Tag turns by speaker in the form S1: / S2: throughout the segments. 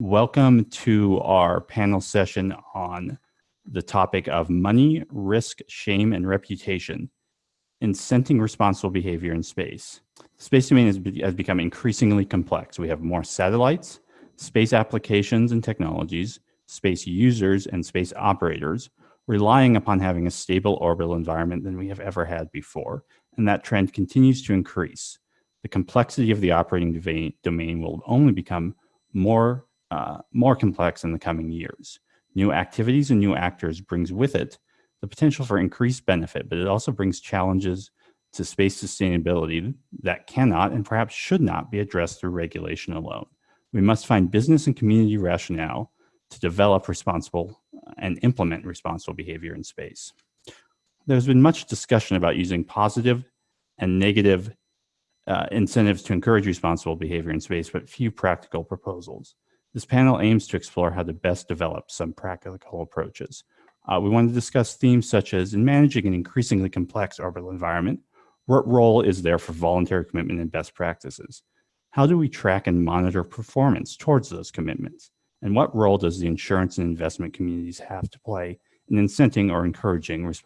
S1: Welcome to our panel session on the topic of money, risk, shame, and reputation, incenting responsible behavior in space. The space domain has, has become increasingly complex. We have more satellites, space applications and technologies, space users, and space operators relying upon having a stable orbital environment than we have ever had before. And that trend continues to increase. The complexity of the operating domain will only become more, uh, more complex in the coming years. New activities and new actors brings with it the potential for increased benefit, but it also brings challenges to space sustainability that cannot and perhaps should not be addressed through regulation alone. We must find business and community rationale to develop responsible and implement responsible behavior in space. There's been much discussion about using positive and negative uh, incentives to encourage responsible behavior in space, but few practical proposals. This panel aims to explore how to best develop some practical approaches. Uh, we want to discuss themes such as in managing an increasingly complex orbital environment, what role is there for voluntary commitment and best practices? How do we track and monitor performance towards those commitments? And what role does the insurance and investment communities have to play in incenting or encouraging res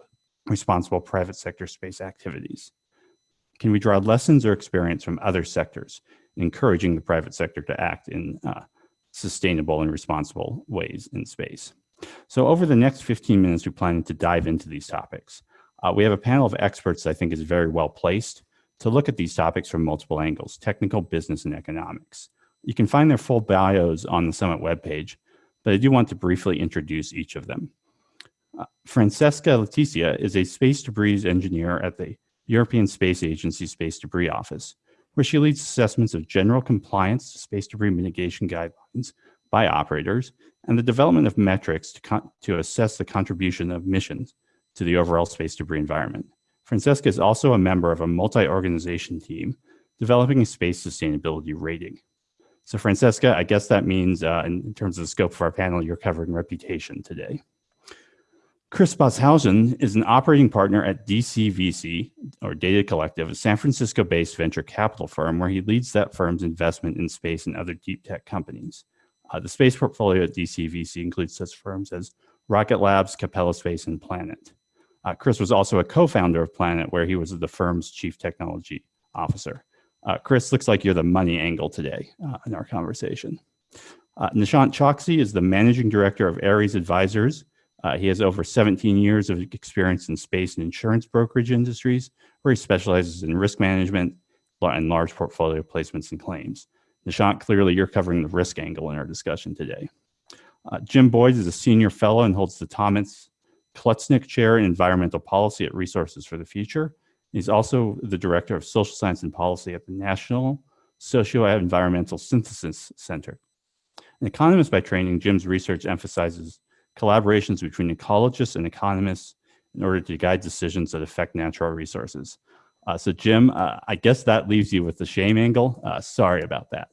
S1: responsible private sector space activities? Can we draw lessons or experience from other sectors, in encouraging the private sector to act in uh, sustainable and responsible ways in space? So over the next 15 minutes, we plan to dive into these topics. Uh, we have a panel of experts I think is very well placed to look at these topics from multiple angles, technical, business, and economics. You can find their full bios on the Summit webpage, but I do want to briefly introduce each of them. Uh, Francesca Letizia is a space debris engineer at the European Space Agency Space Debris Office, where she leads assessments of general compliance to space debris mitigation guidelines by operators and the development of metrics to, to assess the contribution of missions to the overall space debris environment. Francesca is also a member of a multi-organization team developing a space sustainability rating. So Francesca, I guess that means uh, in terms of the scope of our panel, you're covering reputation today. Chris Boshuizen is an operating partner at DCVC, or Data Collective, a San Francisco-based venture capital firm where he leads that firm's investment in space and other deep tech companies. Uh, the space portfolio at DCVC includes such firms as Rocket Labs, Capella Space, and Planet. Uh, Chris was also a co-founder of Planet, where he was the firm's chief technology officer. Uh, Chris, looks like you're the money angle today uh, in our conversation. Uh, Nishant Choksi is the managing director of Ares Advisors. Uh, he has over 17 years of experience in space and insurance brokerage industries, where he specializes in risk management and large portfolio placements and claims. Nishant, clearly you're covering the risk angle in our discussion today. Uh, Jim Boyd is a senior fellow and holds the Thomas Klutznick Chair in Environmental Policy at Resources for the Future. He's also the Director of Social Science and Policy at the National Socio-Environmental Synthesis Center. An economist by training, Jim's research emphasizes collaborations between ecologists and economists in order to guide decisions that affect natural resources. Uh, so Jim, uh, I guess that leaves you with the shame angle. Uh, sorry about that.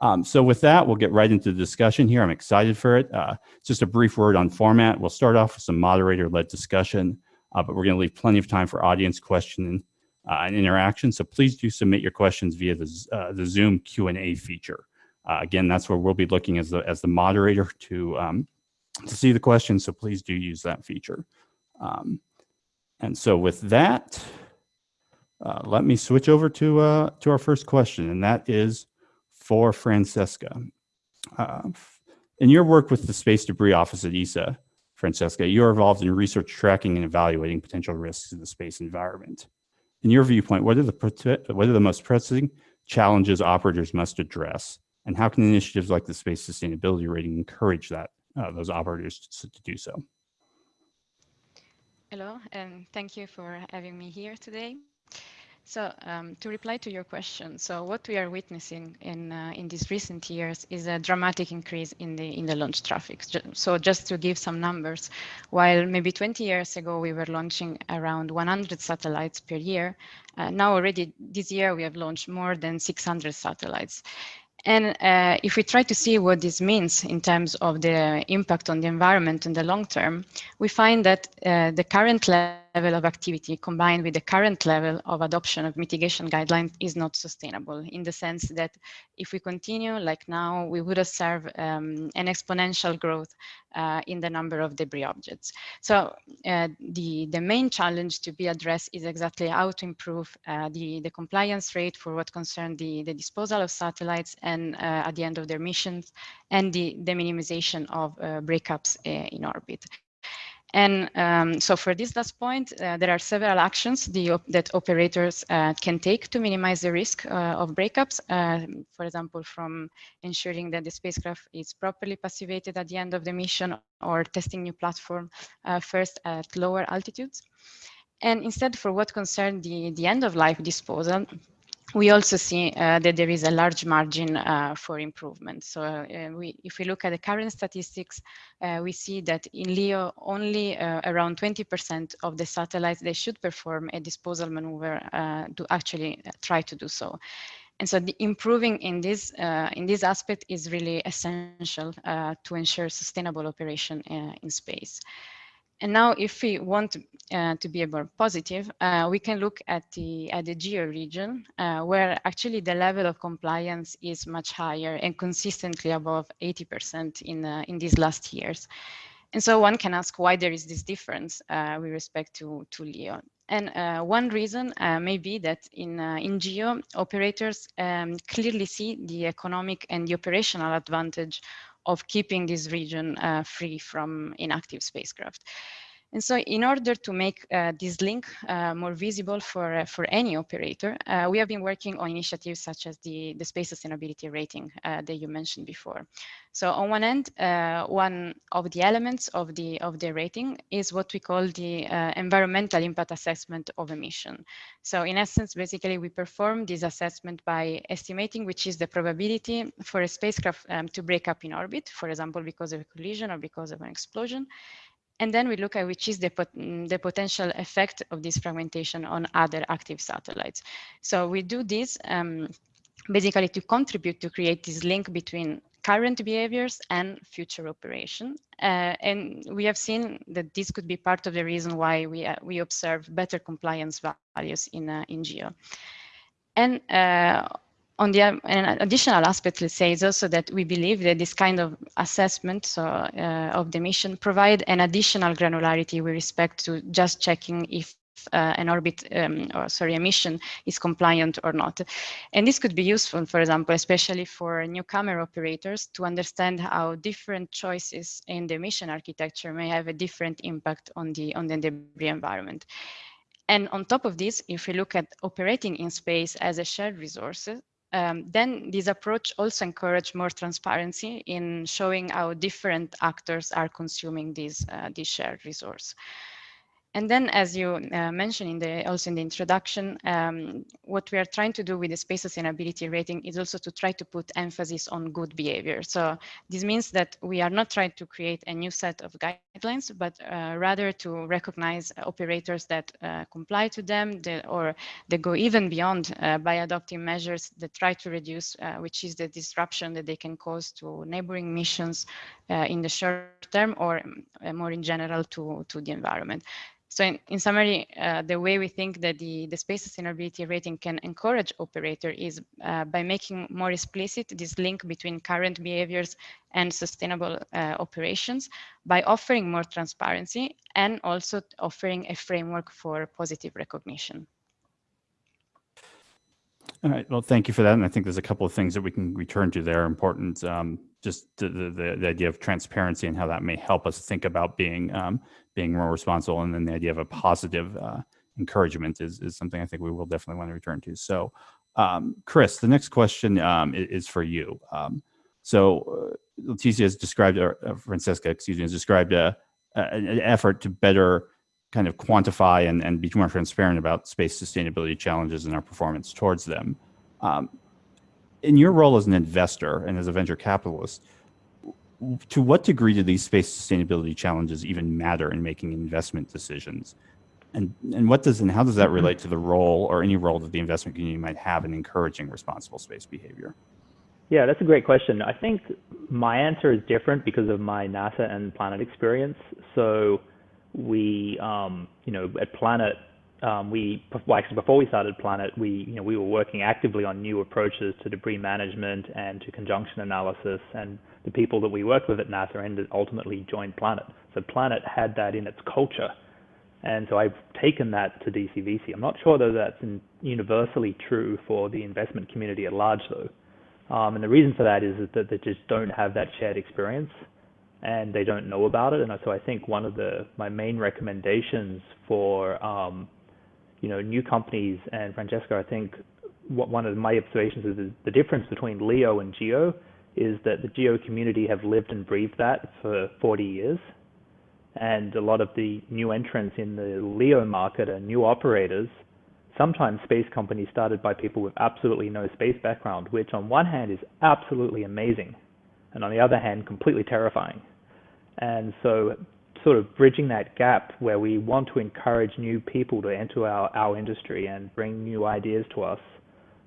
S1: Um, so with that, we'll get right into the discussion here. I'm excited for it. Uh, just a brief word on format. We'll start off with some moderator-led discussion, uh, but we're going to leave plenty of time for audience question uh, and interaction. So please do submit your questions via the, the Zoom Q&A feature. Again, that's where we'll be looking as the, as the moderator to, um, to see the question, So please do use that feature. Um, and so with that, uh, let me switch over to, to our first question, and that is, for Francesca. Uh, in your work with the Space Debris Office at ESA, Francesca, you're involved in research tracking and evaluating potential risks in the space environment. In your viewpoint, what are the, what are the most pressing challenges operators must address, and how can initiatives like the Space Sustainability Rating encourage that uh, those operators to, to do so?
S2: Hello, and thank you for having me here today. So um, to reply to your question, so what we are witnessing in uh, in these recent years is a dramatic increase in the in the launch traffic. So just to give some numbers, while maybe 20 years ago we were launching around 100 satellites per year, uh, now already this year we have launched more than 600 satellites. And uh, if we try to see what this means in terms of the impact on the environment in the long term, we find that uh, the current level level of activity combined with the current level of adoption of mitigation guidelines is not sustainable in the sense that if we continue like now, we would observe um, an exponential growth uh, in the number of debris objects. So uh, the, the main challenge to be addressed is exactly how to improve uh, the, the compliance rate for what concerns the, the disposal of satellites and uh, at the end of their missions and the, the minimization of uh, breakups uh, in orbit. And um, so for this last point, uh, there are several actions the, that operators uh, can take to minimize the risk uh, of breakups. Uh, for example, from ensuring that the spacecraft is properly passivated at the end of the mission or testing new platform uh, first at lower altitudes. And instead, for what concerns the, the end of life disposal, we also see uh, that there is a large margin uh, for improvement. So uh, we, if we look at the current statistics, uh, we see that in LEO, only uh, around 20% of the satellites, they should perform a disposal maneuver uh, to actually try to do so. And so improving in this, in this aspect is really essential to ensure sustainable operation in space. And now if we want uh, to be more positive, uh, we can look at the, at the GEO region, uh, where actually the level of compliance is much higher and consistently above 80% in, uh, in these last years. And so one can ask why there is this difference uh, with respect to, to LEO. And uh, one reason may be that in, in GEO, operators um, clearly see the economic and the operational advantage of keeping this region uh, free from inactive spacecraft. And so in order to make uh, this link uh, more visible for, uh, for any operator, uh, we have been working on initiatives such as the, the space sustainability rating uh, that you mentioned before. So on one end, uh, one of the elements of the, of the rating is what we call the environmental impact assessment of a mission. So in essence, basically we perform this assessment by estimating which is the probability for a spacecraft um, to break up in orbit, for example, because of a collision or because of an explosion, and then we look at which is the, pot mm, the potential effect of this fragmentation on other active satellites. So we do this um, basically to contribute to create this link between current behaviors and future operation. Uh, and we have seen that this could be part of the reason why we, uh, we observe better compliance values in, uh, in GEO. And uh, on the an additional aspect, let's say, is also that we believe that this kind of assessment so, uh, of the mission provide an additional granularity with respect to just checking if uh, an orbit um, or sorry a mission is compliant or not. And this could be useful for example especially for newcomer operators to understand how different choices in the mission architecture may have a different impact on the on the debris environment. And on top of this if we look at operating in space as a shared resource um, then this approach also encourage more transparency in showing how different actors are consuming this, uh, this shared resource. And then, as you uh, mentioned in the, also in the introduction, um, what we are trying to do with the space sustainability rating is also to try to put emphasis on good behavior. So this means that we are not trying to create a new set of guidelines, but uh, rather to recognize operators that uh, comply to them or they go even beyond uh, by adopting measures that try to reduce, uh, which is the disruption that they can cause to neighboring missions uh, in the short term or more in general to, to the environment. So in, in summary, uh, the way we think that the, the space sustainability rating can encourage operator is uh, by making more explicit this link between current behaviors and sustainable uh, operations by offering more transparency and also offering a framework for positive recognition.
S1: All right. Well, thank you for that. And I think there's a couple of things that we can return to there important. Um, just the, the, the, idea of transparency and how that may help us think about being um, being more responsible. And then the idea of a positive uh, encouragement is, is something I think we will definitely want to return to. So um, Chris, the next question um, is, for you. Um, so uh, Letizia has described, or uh, Francesca, excuse me, has described a, a, an effort to better kind of quantify and, and be more transparent about space sustainability challenges and our performance towards them. Um, in your role as an investor and as a venture capitalist, to what degree do these space sustainability challenges even matter in making investment decisions? And, and what does and how does that mm-hmm. relate to the role or any role that the investment community might have in encouraging responsible space behavior?
S3: Yeah, that's a great question. I think my answer is different because of my NASA and Planet experience. So we, um, you know, at Planet, um, we well, actually before we started Planet, we, you know, we were working actively on new approaches to debris management and to conjunction analysis, and the people that we worked with at NASA ended ultimately joined Planet. So Planet had that in its culture, and so I've taken that to DCVC. I'm not sure though that's universally true for the investment community at large though. Um, and the reason for that is that they just don't have that shared experience and they don't know about it. And so I think one of the my main recommendations for um, you know new companies and Francesca, I think what one of my observations is, is the difference between LEO and GEO is that the GEO community have lived and breathed that for 40 years. And a lot of the new entrants in the LEO market are new operators sometimes space companies started by people with absolutely no space background, which on one hand is absolutely amazing, and on the other hand, completely terrifying. And so, sort of bridging that gap where we want to encourage new people to enter our, our industry and bring new ideas to us,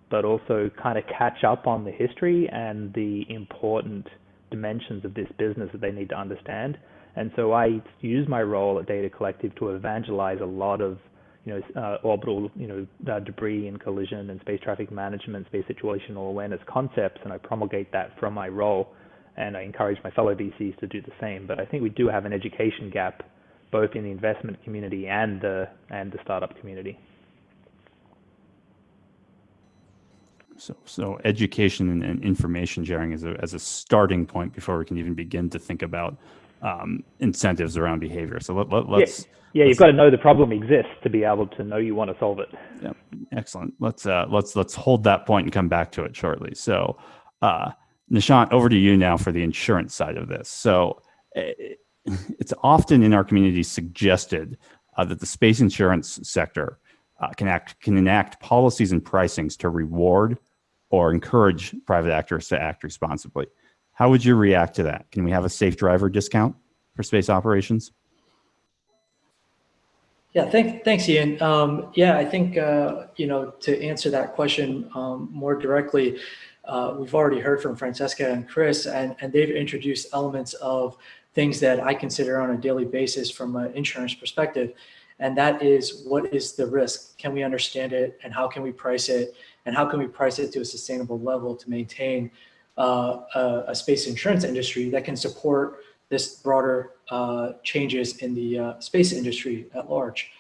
S3: but also kind of catch up on the history and the important dimensions of this business that they need to understand. And so I use my role at Data Collective to evangelize a lot of you know, uh, orbital, you know, uh, debris and collision and space traffic management, space situational awareness concepts, and I promulgate that from my role, and I encourage my fellow VCs to do the same. But I think we do have an education gap, both in the investment community and the and the startup community.
S1: So, so education and, and information sharing as a as a starting point before we can even begin to think about um, incentives around behavior. So let, let, let's.
S3: Yeah, yeah you've got to know the problem exists to be able to know you want to solve it.
S1: Yeah, excellent. Let's uh, let's let's hold that point and come back to it shortly. So, uh, Nishant, over to you now for the insurance side of this. So, it's often in our community suggested uh, that the space insurance sector uh, can act can enact policies and pricings to reward or encourage private actors to act responsibly. How would you react to that? Can we have a safe driver discount for space operations?
S4: Yeah, thank, thanks, Ian. Um, yeah, I think, uh, you know, to answer that question um, more directly, uh, we've already heard from Francesca and Chris, and, and they've introduced elements of things that I consider on a daily basis from an insurance perspective. And that is, what is the risk? Can we understand it? And how can we price it? And how can we price it to a sustainable level to maintain uh, a, a, space insurance industry that can support this broader uh, changes in the uh, space industry at large.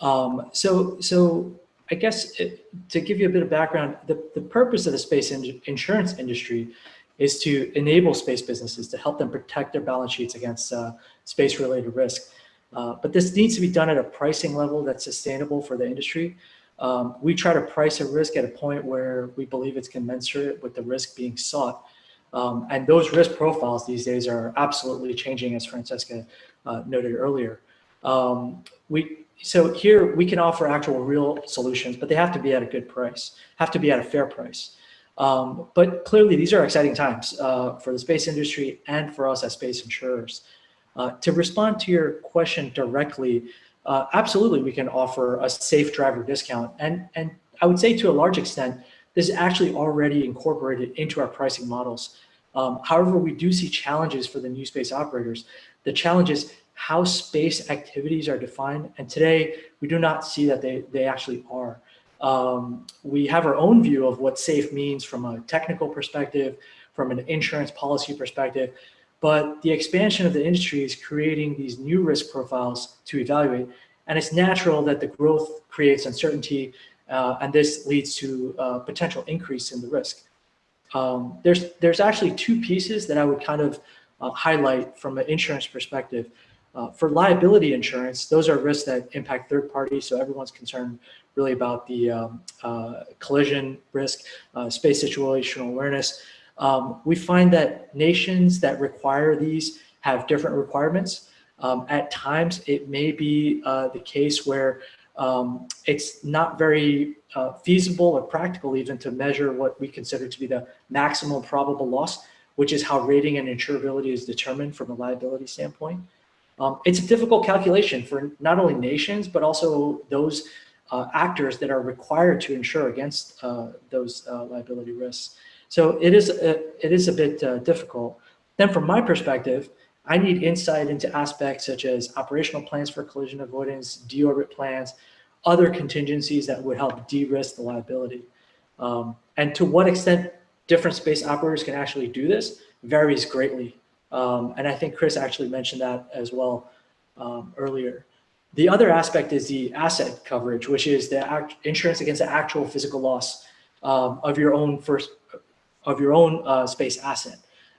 S4: Um, so, so I guess it, to give you a bit of background, the, the purpose of the space in insurance industry is to enable space businesses to help them protect their balance sheets against uh, space related risk. Uh, but this needs to be done at a pricing level that's sustainable for the industry um, we try to price a risk at a point where we believe it's commensurate with the risk being sought. Um, and those risk profiles these days are absolutely changing, as Francesca uh, noted earlier. Um, we, so here we can offer actual real solutions, but they have to be at a good price, have to be at a fair price. Um, but clearly these are exciting times uh, for the space industry and for us as space insurers. Uh, to respond to your question directly, uh, absolutely we can offer a safe driver discount. And, and I would say to a large extent, this is actually already incorporated into our pricing models. Um, however, we do see challenges for the new space operators. The challenge is how space activities are defined. And today we do not see that they, they actually are. Um, we have our own view of what safe means from a technical perspective, from an insurance policy perspective, but the expansion of the industry is creating these new risk profiles to evaluate. And it's natural that the growth creates uncertainty, uh, and this leads to a potential increase in the risk. Um, there's, there's actually two pieces that I would kind of uh, highlight from an insurance perspective. Uh, for liability insurance, those are risks that impact third parties, so everyone's concerned really about the um, uh, collision risk, uh, space situational awareness. Um, we find that nations that require these have different requirements. Um, at times, it may be uh, the case where um, it's not very uh, feasible or practical even to measure what we consider to be the maximum probable loss, which is how rating and insurability is determined from a liability standpoint. Um, it's a difficult calculation for not only nations, but also those uh, actors that are required to insure against uh, those uh, liability risks. So it is a, it is a bit uh, difficult. Then from my perspective, I need insight into aspects such as operational plans for collision avoidance, deorbit plans, other contingencies that would help de-risk the liability. Um, and to what extent different space operators can actually do this varies greatly. Um, and I think Chris actually mentioned that as well um, earlier. The other aspect is the asset coverage, which is the insurance against the actual physical loss um, of your own first of your own uh, space asset.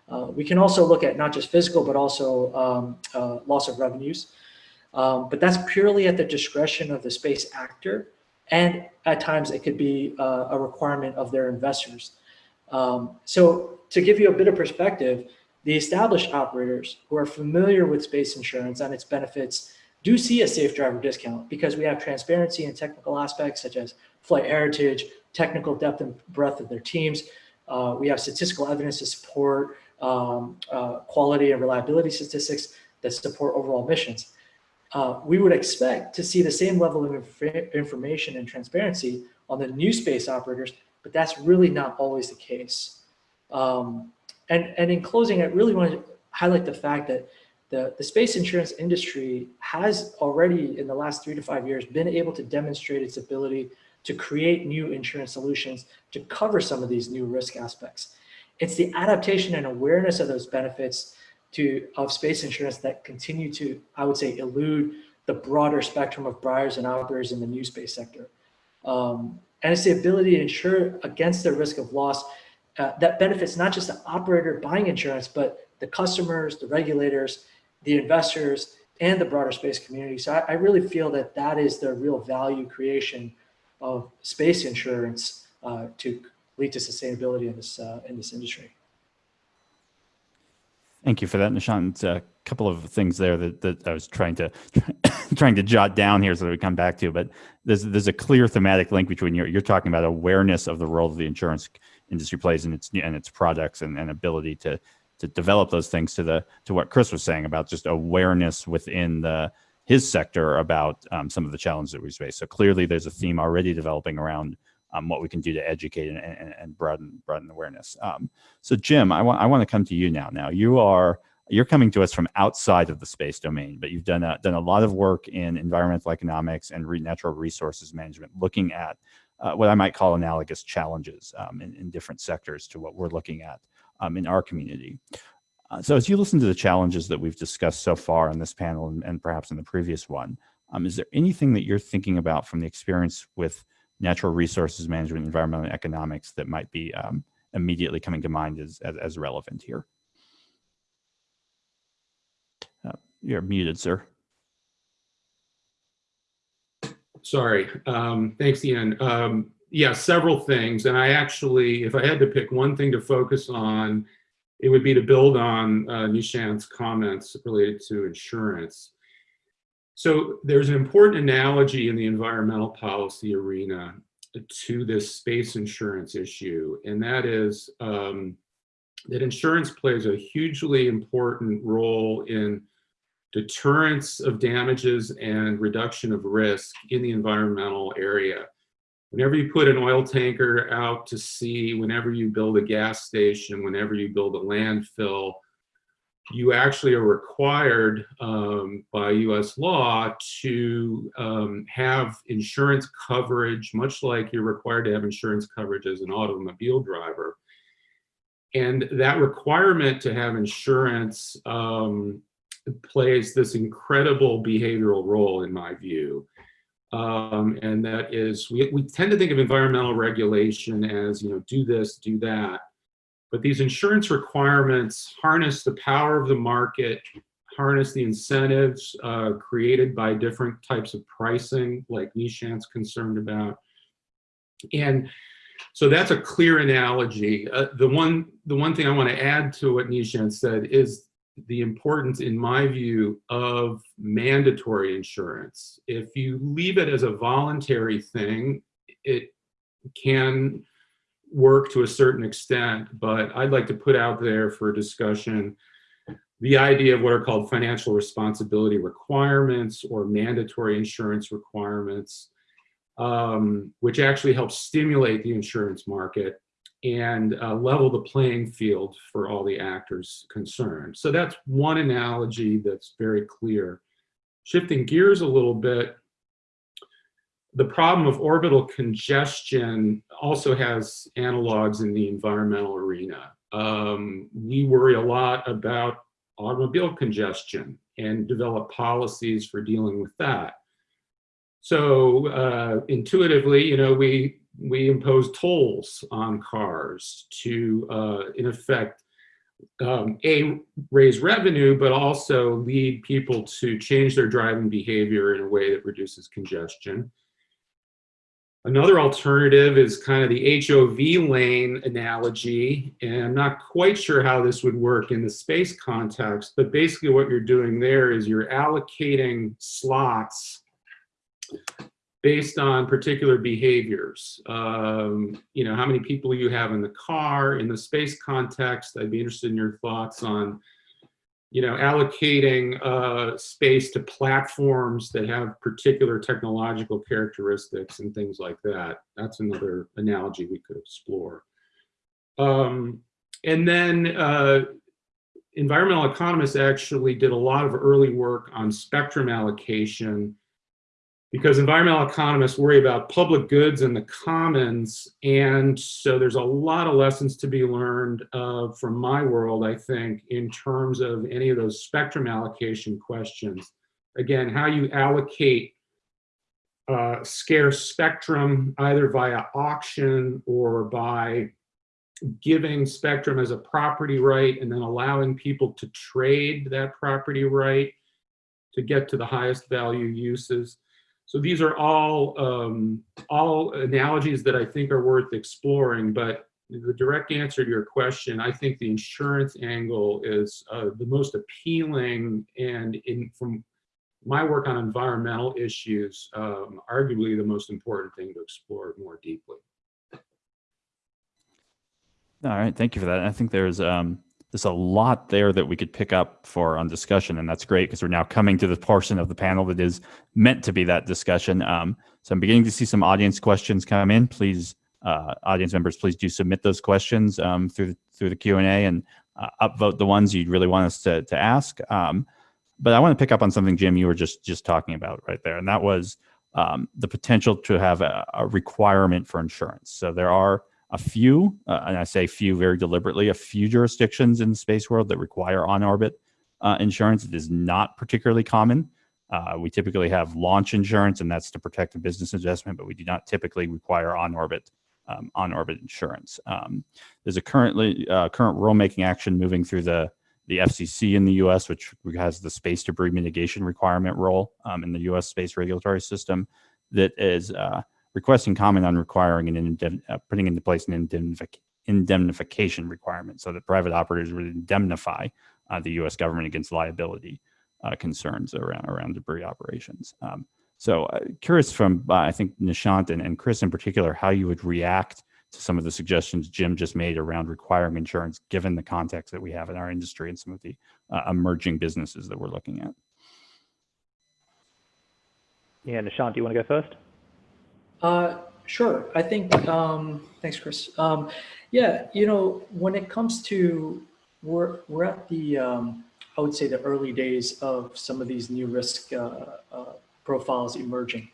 S4: Uh, we can also look at not just physical, but also um, uh, loss of revenues. Um, but that's purely at the discretion of the space actor. And at times it could be uh, a requirement of their investors. Um, so to give you a bit of perspective, the established operators who are familiar with space insurance and its benefits do see a safe driver discount because we have transparency and technical aspects such as flight heritage, technical depth and breadth of their teams. Uh, we have statistical evidence to support um, uh, quality and reliability statistics that support overall missions. Uh, we would expect to see the same level of inf information and transparency on the new space operators, but that's really not always the case. Um, and, and in closing, I really want to highlight the fact that the, the space insurance industry has already, in the last three to five years, been able to demonstrate its ability to create new insurance solutions to cover some of these new risk aspects. It's the adaptation and awareness of those benefits to of space insurance that continue to, I would say, elude the broader spectrum of buyers and operators in the new space sector. Um, and it's the ability to insure against the risk of loss uh, that benefits not just the operator buying insurance, but the customers, the regulators, the investors, and the broader space community. So I, I really feel that that is the real value creation of space insurance uh, to lead to sustainability in this uh, in this industry.
S1: Thank you for that, Nishant. A couple of things there that, that I was trying to trying to jot down here so that we come back to. But there's there's a clear thematic link between you're you're talking about awareness of the role of the insurance industry plays in its and its products and, and ability to to develop those things to the to what Chris was saying about just awareness within the his sector about um, some of the challenges that we face. So clearly, there's a theme already developing around um, what we can do to educate and, and, and broaden broaden awareness. Um, so Jim, I want I want to come to you now. Now you are you're coming to us from outside of the space domain, but you've done a, done a lot of work in environmental economics and natural resources management, looking at uh, what I might call analogous challenges um, in, in, different sectors to what we're looking at um, in our community. Uh, so as you listen to the challenges that we've discussed so far in this panel and, and perhaps in the previous one, um, is there anything that you're thinking about from the experience with natural resources management, environmental economics that might be um, immediately coming to mind as, as, as relevant here? Uh, you're muted, sir.
S5: Sorry. Um, thanks, Ian. Um, yeah, several things. And I actually, if I had to pick one thing to focus on, it would be to build on uh, Nishant's comments related to insurance. So there's an important analogy in the environmental policy arena to this space insurance issue, and that is um, that insurance plays a hugely important role in deterrence of damages and reduction of risk in the environmental area. Whenever you put an oil tanker out to sea, whenever you build a gas station, whenever you build a landfill, you actually are required um, by US law to um, have insurance coverage, much like you're required to have insurance coverage as an automobile driver. And that requirement to have insurance um, plays this incredible behavioral role in my view. Um, and that is, we, we tend to think of environmental regulation as, you know, do this, do that. But these insurance requirements harness the power of the market, harness the incentives uh, created by different types of pricing, like Nishant's concerned about. And so that's a clear analogy. Uh, the one the one thing I want to add to what Nishant said is the importance, in my view, of mandatory insurance. If you leave it as a voluntary thing, it can work to a certain extent, but I'd like to put out there for discussion the idea of what are called financial responsibility requirements or mandatory insurance requirements, um, which actually help stimulate the insurance market and uh, level the playing field for all the actors concerned. So that's one analogy that's very clear. Shifting gears a little bit, the problem of orbital congestion also has analogs in the environmental arena. Um, we worry a lot about automobile congestion and develop policies for dealing with that. So uh, intuitively, you know, we we impose tolls on cars to, uh, in effect, um, a raise revenue, but also lead people to change their driving behavior in a way that reduces congestion. Another alternative is kind of the HOV lane analogy, and I'm not quite sure how this would work in the space context, but basically what you're doing there is you're allocating slots based on particular behaviors. Um, you know, how many people you have in the car, in the space context, I'd be interested in your thoughts on you know, allocating uh, space to platforms that have particular technological characteristics and things like that. That's another analogy we could explore. Um, and then uh, environmental economists actually did a lot of early work on spectrum allocation because environmental economists worry about public goods and the commons. And so there's a lot of lessons to be learned uh, from my world, I think, in terms of any of those spectrum allocation questions. Again, how you allocate uh, scarce spectrum either via auction or by giving spectrum as a property right and then allowing people to trade that property right to get to the highest value uses. So these are all, um, all analogies that I think are worth exploring, but the direct answer to your question, I think the insurance angle is uh, the most appealing and in from my work on environmental issues, um, arguably the most important thing to explore more deeply.
S1: All right, thank you for that. I think there's um, there's a lot there that we could pick up for on discussion, and that's great because we're now coming to the portion of the panel that is meant to be that discussion. Um, so I'm beginning to see some audience questions come in. Please, uh, audience members, please do submit those questions um, through the, through the Q and A and uh, upvote the ones you'd really want us to to ask. Um, but I want to pick up on something, Jim, you were just just talking about right there, and that was um, the potential to have a, a requirement for insurance. So there are a few, uh, and I say few very deliberately, a few jurisdictions in the space world that require on-orbit uh, insurance. It is not particularly common. Uh, we typically have launch insurance, and that's to protect a business investment, but we do not typically require on-orbit um, on-orbit insurance. Um, there's a currently uh, current rulemaking action moving through the the FCC in the U.S., which has the space debris mitigation requirement role um, in the U.S. space regulatory system, that is uh, requesting comment on requiring an uh, putting into place an indemnific indemnification requirement so that private operators would indemnify uh, the U.S. government against liability uh, concerns around around debris operations. Um, so, uh, curious from uh, I think Nishant and, and Chris in particular, how you would react to some of the suggestions Jim just made around requiring insurance, given the context that we have in our industry and some of the uh, emerging businesses that we're looking at.
S3: Yeah, Nishant, do you want to go first?
S4: Uh, sure. I think, um, thanks, Chris. Um, yeah, you know, when it comes to, we're, we're at the, um, I would say the early days of some of these new risk uh, uh, profiles emerging.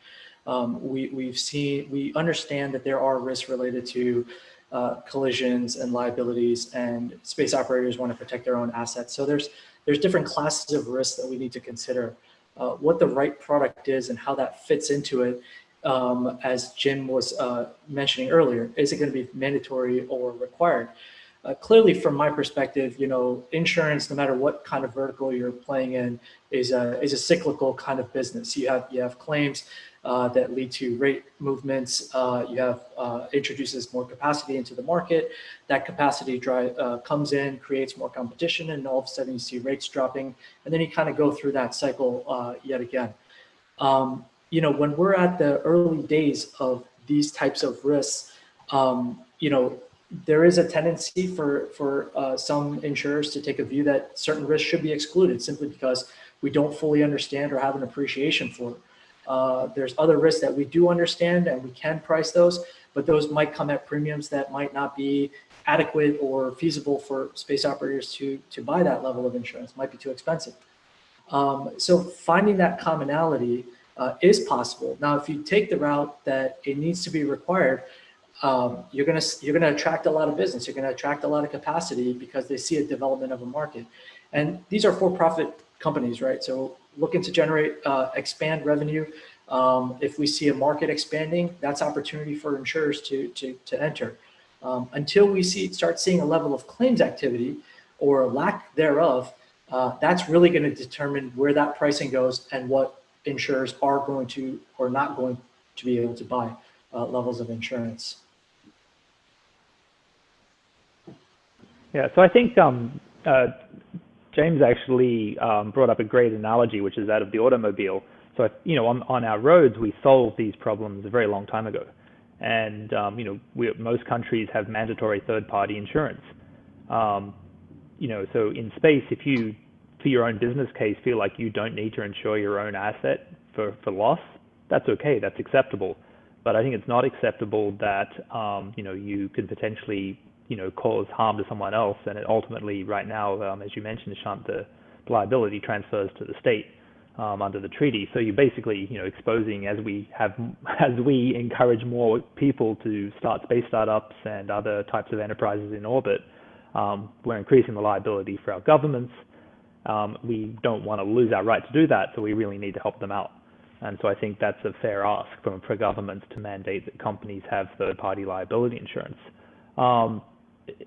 S4: Um, we, we've seen, we understand that there are risks related to uh, collisions and liabilities and space operators want to protect their own assets. So there's, there's different classes of risks that we need to consider. Uh, what the right product is and how that fits into it um, as Jim was uh, mentioning earlier, is it going to be mandatory or required? Uh, clearly, from my perspective, you know, insurance, no matter what kind of vertical you're playing in, is a is a cyclical kind of business. You have you have claims uh, that lead to rate movements. Uh, you have uh, introduces more capacity into the market. That capacity drive uh, comes in, creates more competition, and all of a sudden you see rates dropping, and then you kind of go through that cycle yet again. Um, you know, when we're at the early days of these types of risks, um, you know, there is a tendency for, for uh, some insurers to take a view that certain risks should be excluded simply because we don't fully understand or have an appreciation for. Uh, there's other risks that we do understand and we can price those, but those might come at premiums that might not be adequate or feasible for space operators to, to buy that level of insurance, might be too expensive. Um, so finding that commonality uh, is possible. Now, if you take the route that it needs to be required, um, you're going to you're to attract a lot of business. You're going to attract a lot of capacity because they see a development of a market. And these are for-profit companies, right? So looking to generate, uh, expand revenue. Um, if we see a market expanding, that's opportunity for insurers to, to, to enter. Um, until we see start seeing a level of claims activity or lack thereof, uh, that's really going to determine where that pricing goes and what insurers are going to or not going to be able to buy uh, levels of insurance.
S3: Yeah, so I think um, uh, James actually um, brought up a great analogy, which is that of the automobile. So, you know, on, on our roads, we solved these problems a very long time ago. And, um, you know, we, most countries have mandatory third-party insurance. Um, you know, so in space, if you, for your own business case, feel like you don't need to insure your own asset for, for loss, that's okay, that's acceptable. But I think it's not acceptable that, um, you know, you could potentially you know, cause harm to someone else. And it ultimately, right now, um, as you mentioned, Shant, the liability transfers to the state um, under the treaty. So you're basically, you know, exposing as we have, as we encourage more people to start space startups and other types of enterprises in orbit, um, we're increasing the liability for our governments. Um, we don't want to lose our right to do that, so we really need to help them out. And so I think that's a fair ask from for governments to mandate that companies have third-party liability insurance. Um,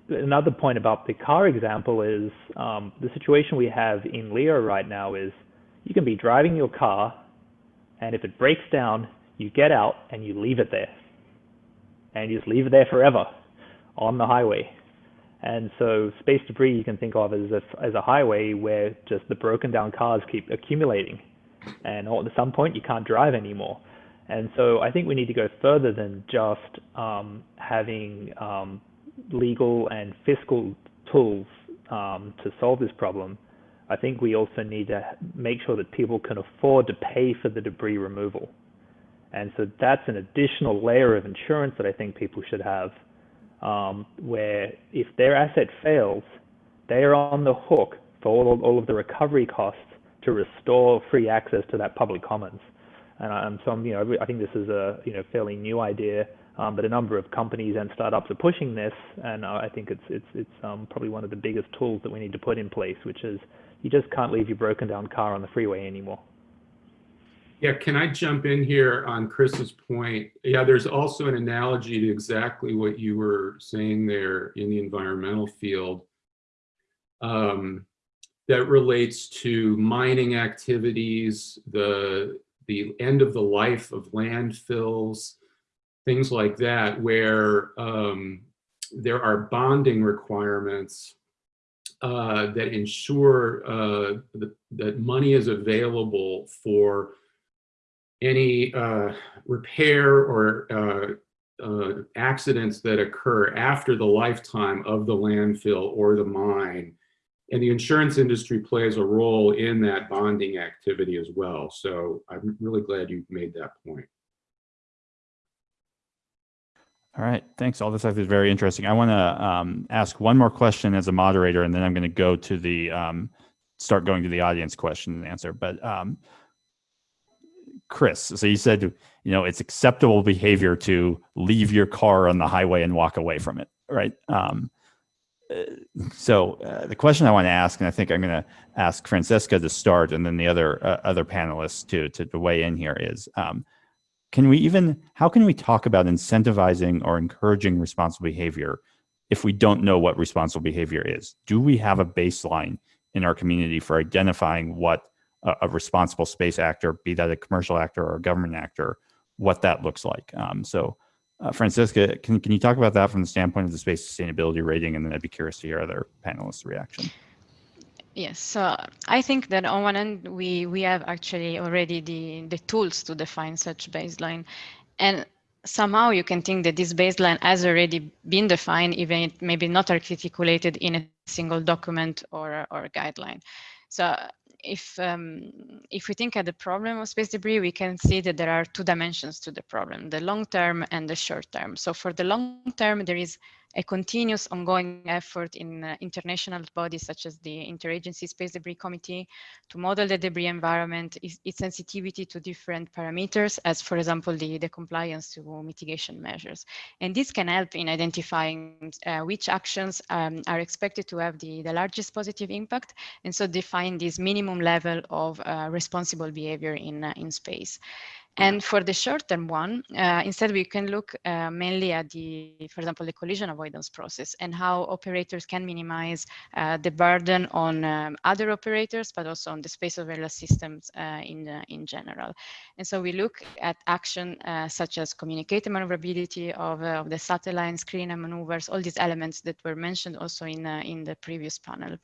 S3: another point about the car example is um, the situation we have in LEO right now is you can be driving your car, and if it breaks down, you get out and you leave it there. And you just leave it there forever on the highway. And so space debris you can think of as a, as a highway where just the broken down cars keep accumulating. And at some point you can't drive anymore. And so I think we need to go further than just um, having um, legal and fiscal tools um, to solve this problem, I think we also need to make sure that people can afford to pay for the debris removal. And so that's an additional layer of insurance that I think people should have, um, where if their asset fails, they are on the hook for all, all of the recovery costs to restore free access to that public commons. And, um, so, you know, I think this is a you know fairly new idea um, but a number of companies and startups are pushing this, and uh, I think it's it's it's um, probably one of the biggest tools that we need to put in place, which is you just can't leave your broken down car on the freeway anymore.
S5: Yeah, can I jump in here on Chris's point? Yeah, there's also an analogy to exactly what you were saying there in the environmental field um, that relates to mining activities, the the end of the life of landfills, things like that, where um, there are bonding requirements uh, that ensure uh, that, that money is available for any uh, repair or uh, uh, accidents that occur after the lifetime of the landfill or the mine. And the insurance industry plays a role in that bonding activity as well. So I'm really glad you made that point.
S1: All right, thanks. All this stuff is very interesting. I want to um, ask one more question as a moderator, and then I'm going to go to the um, start going to the audience question and answer. But um, Chris, so you said you know it's acceptable behavior to leave your car on the highway and walk away from it, right? Um, uh, so uh, the question I want to ask, and I think I'm going to ask Francesca to start, and then the other uh, other panelists to, to, to weigh in here is um, can we even, how can we talk about incentivizing or encouraging responsible behavior if we don't know what responsible behavior is? Do we have a baseline in our community for identifying what a, a responsible space actor, be that a commercial actor or a government actor, what that looks like? Um, so uh, Francesca, can, can you talk about that from the standpoint of the space sustainability rating? And then I'd be curious to hear other panelists' reaction.
S2: Yes, so I think that on one end, we, we have actually already the, the tools to define such baseline. And somehow you can think that this baseline has already been defined, even maybe not articulated in a single document or, or guideline. So if um, if we think at the problem of space debris, we can see that there are two dimensions to the problem: the long term and the short term. So for the long term, there is a continuous ongoing effort in uh, international bodies such as the Interagency Space Debris Committee to model the debris environment, its, its sensitivity to different parameters, as for example, the, the compliance to mitigation measures. And this can help in identifying uh, which actions um, are expected to have the, the largest positive impact, and so define this minimum level of uh, responsible behavior in, uh, in space. And for the short-term one, uh, instead we can look uh, mainly at the, for example, the collision avoidance process and how operators can minimize uh, the burden on um, other operators, but also on the space of surveillance systems uh, in, uh, in general. And so we look at action uh, such as communicated maneuverability of, of the satellite, screen and maneuvers, all these elements that were mentioned also in, in the previous panel.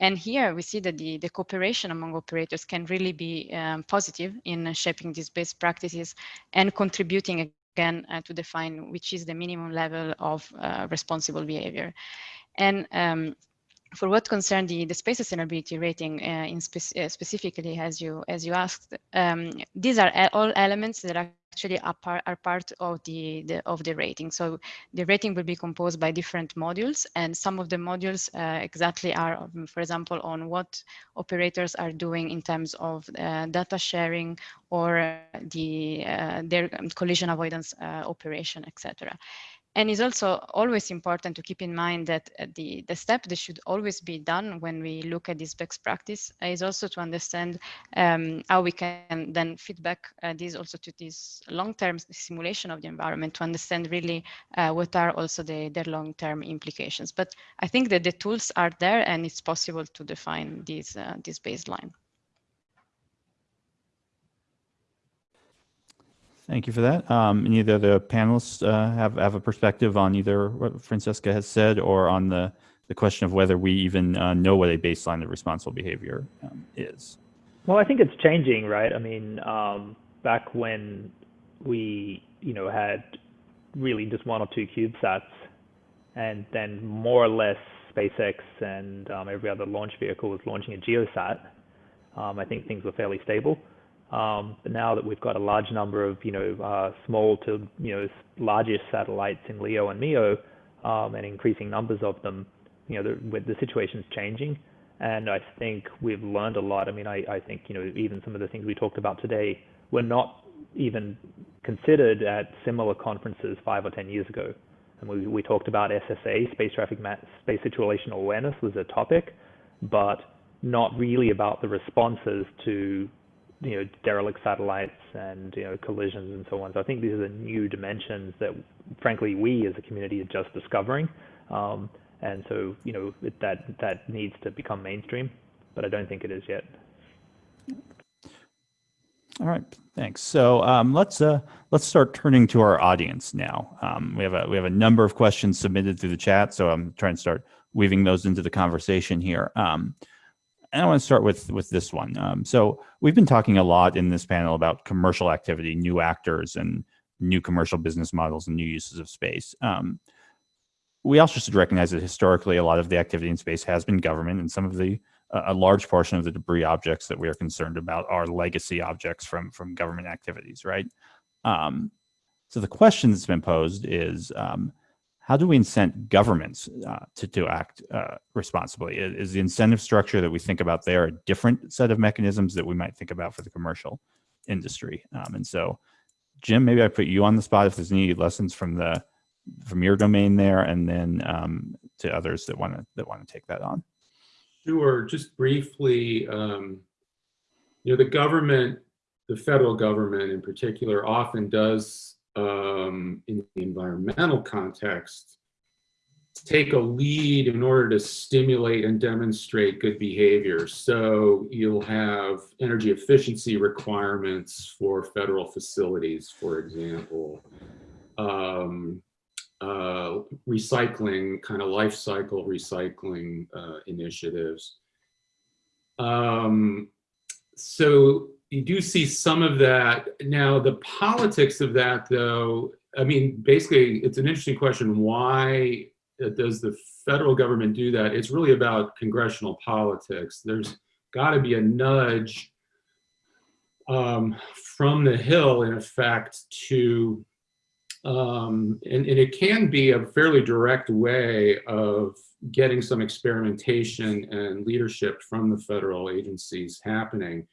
S2: And here we see that the, the cooperation among operators can really be um, positive in shaping these best practices practices and contributing again uh, to define which is the minimum level of uh, responsible behavior. And um, for what concerned the, the space sustainability rating uh, in spe uh, specifically, as you as you asked, um, these are all elements that are actually are part, are part of the, the, of the rating. So the rating will be composed by different modules, and some of the modules uh, exactly are, um, for example, on what operators are doing in terms of uh, data sharing or the uh, their collision avoidance uh, operation, etc. And it's also always important to keep in mind that uh, the, the step that should always be done when we look at this best practice is also to understand um, how we can then feedback uh, this also to this long-term simulation of the environment to understand really uh, what are also the, the long-term implications. But I think that the tools are there and it's possible to define this, uh, this baseline.
S1: Thank you for that. Um, of the panelists uh, have, have a perspective on either what Francesca has said or on the, the question of whether we even uh, know what a baseline of responsible behavior um, is?
S3: Well, I think it's changing, right? I mean, um, back when we, you know, had really just one or two CubeSats, and then more or less SpaceX and um, every other launch vehicle was launching a GeoSat. Um, I think things were fairly stable. Um, but now that we've got a large number of, you know, uh, small to, you know, largest satellites in LEO and MEO, um, and increasing numbers of them, you know, the, the situation's changing. And I think we've learned a lot. I mean, I, think, you know, even some of the things we talked about today were not even considered at similar conferences five or 10 years ago. And we, we talked about SSA, space traffic, space situational awareness was a topic, but not really about the responses to you know, derelict satellites and, you know, collisions and so on. So I think these are the new dimensions that, frankly, we as a community are just discovering. Um, and so, you know, it, that, that needs to become mainstream, but I don't think it is yet.
S1: All right, thanks. So um, let's uh, let's start turning to our audience now. Um, we have a we have a number of questions submitted through the chat, so I'm trying to start weaving those into the conversation here. Um, and I want to start with with this one. Um, so we've been talking a lot in this panel about commercial activity, new actors, and new commercial business models and new uses of space. Um, we also should recognize that historically, a lot of the activity in space has been government, and some of the a large portion of the debris objects that we are concerned about are legacy objects from from government activities, right? Um, so the question that's been posed is um, how do we incent governments uh, to, to act uh, responsibly? Is the incentive structure that we think about there a different set of mechanisms that we might think about for the commercial industry? Um, and so, Jim, maybe I put you on the spot if there's any lessons from the from your domain there, and then um, to others that want to that want to take that on.
S5: Sure. Just briefly, um, you know, the government, the federal government in particular, often does um, in the environmental context, take a lead in order to stimulate and demonstrate good behavior. So you'll have energy efficiency requirements for federal facilities, for example, um, uh, recycling, kind of life cycle recycling uh, initiatives. Um, so you do see some of that. Now, the politics of that, though, I mean, basically, it's an interesting question. Why does the federal government do that? It's really about congressional politics. There's got to be a nudge um, from the Hill, in effect, to, um, and, and it can be a fairly direct way of getting some experimentation and leadership from the federal agencies happening.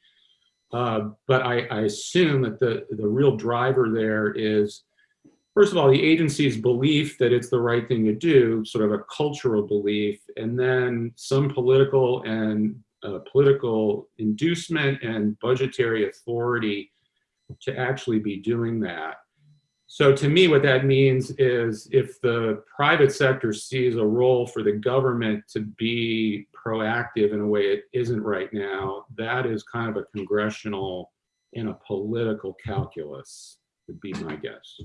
S5: Uh, but I, I, assume that the, the real driver there is, first of all, the agency's belief that it's the right thing to do, sort of a cultural belief, and then some political and uh, political inducement and budgetary authority to actually be doing that. So to me, what that means is if the private sector sees a role for the government to be proactive in a way it isn't right now, that is kind of a congressional and a political calculus, would be my guess.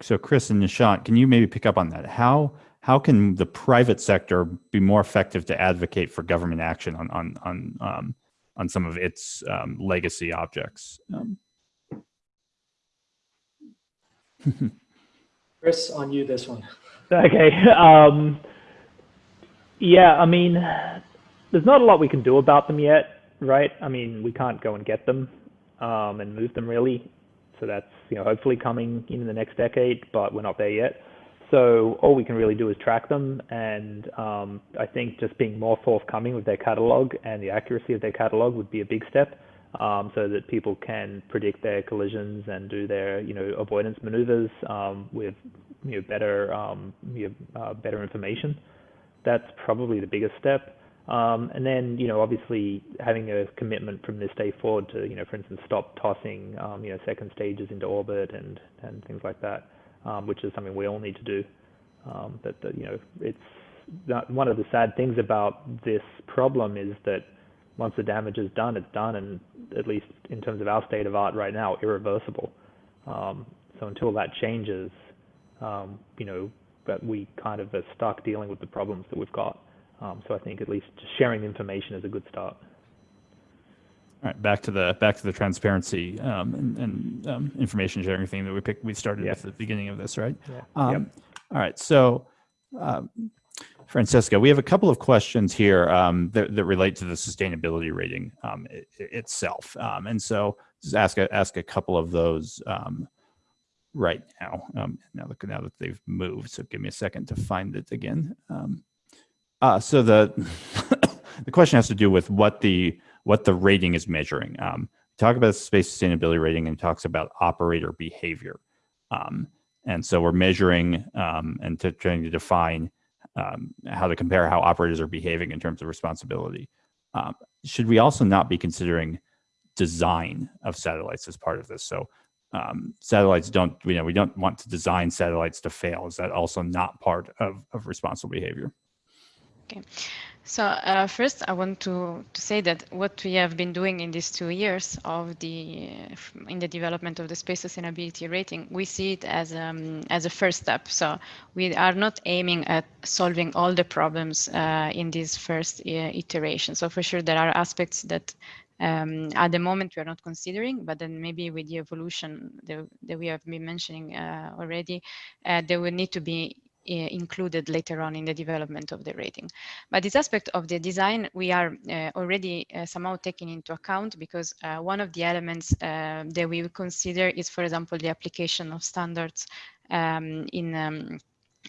S1: So Chris and Nishant, can you maybe pick up on that? How how can the private sector be more effective to advocate for government action on on on um, on some of its um, legacy objects? Um,
S4: Chris, on you this one.
S3: Okay. Um, yeah, I mean, there's not a lot we can do about them yet, right? I mean, we can't go and get them um, and move them really. So that's you know hopefully coming in the next decade, but we're not there yet. So all we can really do is track them, and um, I think just being more forthcoming with their catalog and the accuracy of their catalog would be a big step um, so that people can predict their collisions and do their you know avoidance maneuvers um, with you know better um, you know, uh, better information. That's probably the biggest step. Um, and then you know obviously having a commitment from this day forward to you know for instance stop tossing um, you know second stages into orbit and and things like that, um, which is something we all need to do. but the, you know it's one of the sad things about this problem is that once the damage is done, it's done, and at least in terms of our state of art right now, irreversible. Um, so until that changes, um, you know, but we kind of are stuck dealing with the problems that we've got. Um, so I think at least sharing information is a good start.
S1: All right, back to the back to the transparency um, and, and um, information sharing thing that we picked. We started yep. at the beginning of this, right?
S3: Yeah.
S1: Um,
S3: yep.
S1: All right, so um, Francesca, we have a couple of questions here um, that, that, relate to the sustainability rating um, it, itself. Um, and so just ask a, ask a couple of those um, right now. Um, now now that they've moved. So give me a second to find it again. Uh, so the the question has to do with what the what the rating is measuring. talk about space sustainability rating and talks about operator behavior. and so we're measuring and trying to define um, how to compare how operators are behaving in terms of responsibility. Um, should we also not be considering design of satellites as part of this? So um, satellites don't, you know, we don't want to design satellites to fail. Is that also not part of, of responsible behavior?
S2: Okay. So uh, first, I want to, to say that what we have been doing in these two years of the in the development of the space sustainability rating, we see it as um, as a first step. So we are not aiming at solving all the problems uh, in this first uh, iteration. So for sure, there are aspects that um, at the moment we are not considering, but then maybe with the evolution that, that we have been mentioning uh, already, uh, there will need to be included later on in the development of the rating. But this aspect of the design, we are uh, already uh, somehow taking into account because uh, one of the elements uh, that we will consider is, for example, the application of standards um, in um,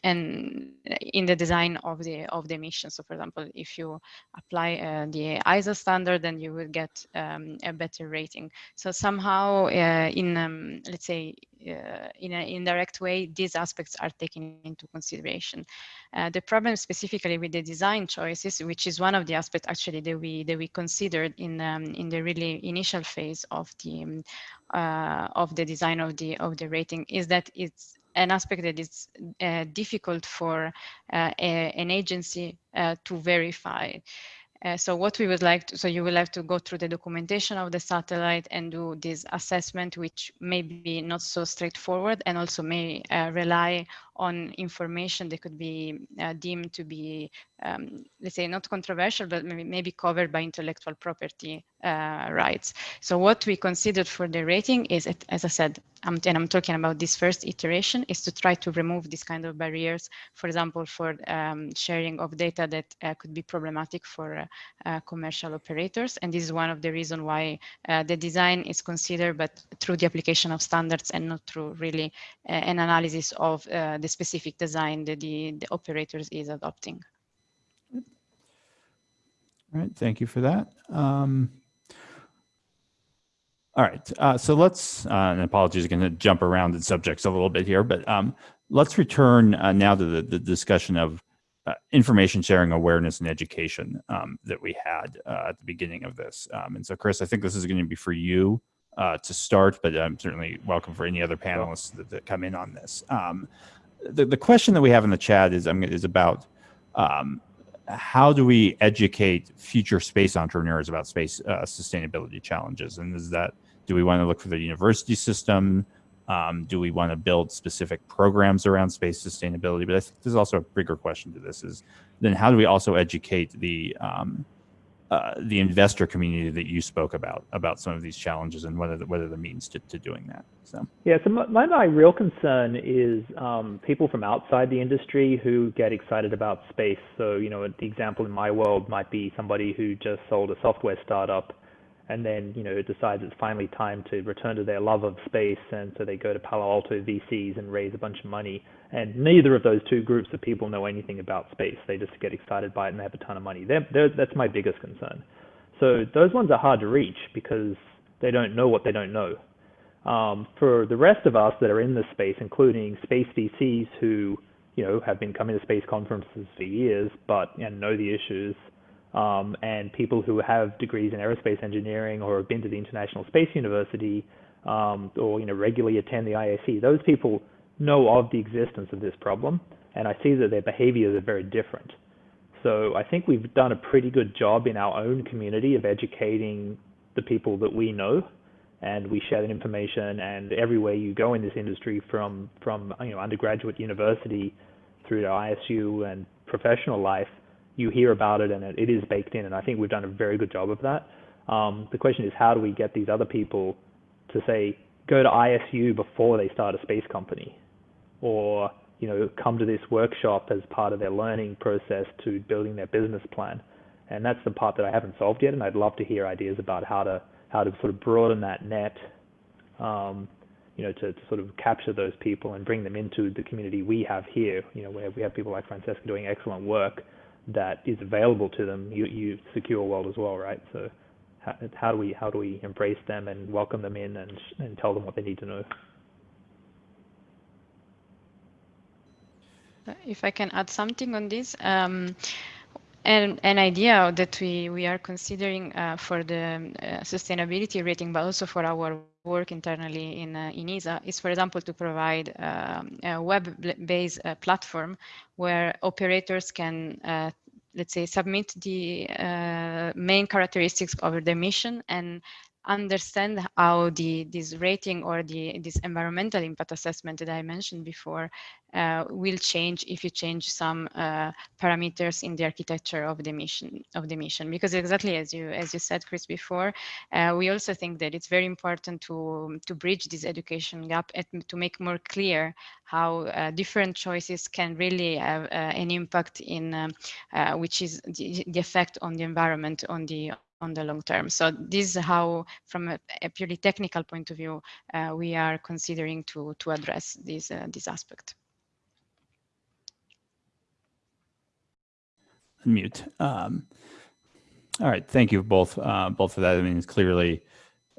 S2: and in the design of the of the mission. So, for example, if you apply uh, the ISO standard, then you will get um, a better rating. So somehow, uh, in um, let's say uh, in an indirect way, these aspects are taken into consideration. Uh, the problem specifically with the design choices, which is one of the aspects actually that we that we considered in um, in the really initial phase of the um, uh, of the design of the of the rating, is that it's an aspect that is uh, difficult for uh, a, an agency uh, to verify. Uh, so what we would like to, so you will have to go through the documentation of the satellite and do this assessment, which may be not so straightforward and also may uh, rely on information that could be uh, deemed to be, um, let's say, not controversial, but maybe, maybe covered by intellectual property uh, rights. So what we considered for the rating is, as I said, um, and I'm talking about this first iteration, is to try to remove these kind of barriers, for example, for um, sharing of data that uh, could be problematic for uh, uh, commercial operators. And this is one of the reasons why uh, the design is considered, but through the application of standards and not through really an analysis of the specific design that the, the operators is adopting.
S1: All right, thank you for that. Um, all right, uh, so let's, uh, and apologies, going to jump around in subjects a little bit here, but um, let's return uh, now to the, the discussion of uh, information sharing awareness and education um, that we had uh, at the beginning of this. Um, and so, Chris, I think this is going to be for you uh, to start, but I'm certainly welcome for any other panelists that, that come in on this. The, the question that we have in the chat is, um, is about um, how do we educate future space entrepreneurs about space uh, sustainability challenges? And is that, do we want to look for the university system? Um, do we want to build specific programs around space sustainability? But I think there's also a bigger question to this is then how do we also educate the, um, uh, the investor community that you spoke about, about some of these challenges and are the, are the means to, to doing that? So.
S3: Yeah, so my, my real concern is um, people from outside the industry who get excited about space. So, you know, the example in my world might be somebody who just sold a software startup and then, you know, decides it's finally time to return to their love of space. And so they go to Palo Alto VCs and raise a bunch of money. And neither of those two groups of people know anything about space. They just get excited by it and they have a ton of money. They're, they're, that's my biggest concern. So those ones are hard to reach because they don't know what they don't know. Um, for the rest of us that are in this space, including space VCs who, you know, have been coming to space conferences for years, but and know the issues, um, and people who have degrees in aerospace engineering or have been to the International Space University, um, or you know, regularly attend the IAC, those people know of the existence of this problem, and I see that their behaviors are very different. So I think we've done a pretty good job in our own community of educating the people that we know and we share that information. And everywhere you go in this industry, from from you know undergraduate university through to ISU and professional life, you hear about it, and it, it is baked in. And I think we've done a very good job of that. Um, the question is, how do we get these other people to say go to ISU before they start a space company, or you know come to this workshop as part of their learning process to building their business plan? And that's the part that I haven't solved yet, and I'd love to hear ideas about how to how to sort of broaden that net, um, you know, to, to, sort of capture those people and bring them into the community we have here, you know, where we have people like Francesca doing excellent work that is available to them. You, you Secure World as well, right? So how, how, do we how do we embrace them and welcome them in and and tell them what they need to know?
S2: If I can add something on this. Um, and an idea that we, we are considering uh, for the uh, sustainability rating, but also for our work internally in, uh, in ESA is, for example, to provide um, a web-based uh, platform where operators can, uh, let's say, submit the uh, main characteristics of their mission and understand how the this rating or the this environmental impact assessment that I mentioned before uh, will change if you change some uh, parameters in the architecture of the mission of the mission. Because exactly as you as you said Chris before uh, we also think that it's very important to to bridge this education gap and to make more clear how uh, different choices can really have uh, an impact in um, uh, which is the, the effect on the environment on the on the long term. So this is how, from a, a purely technical point of view, uh, we are considering to, to address this, uh, this aspect.
S1: Mute. Um, all right, thank you both, uh, both for that. I mean, it's clearly,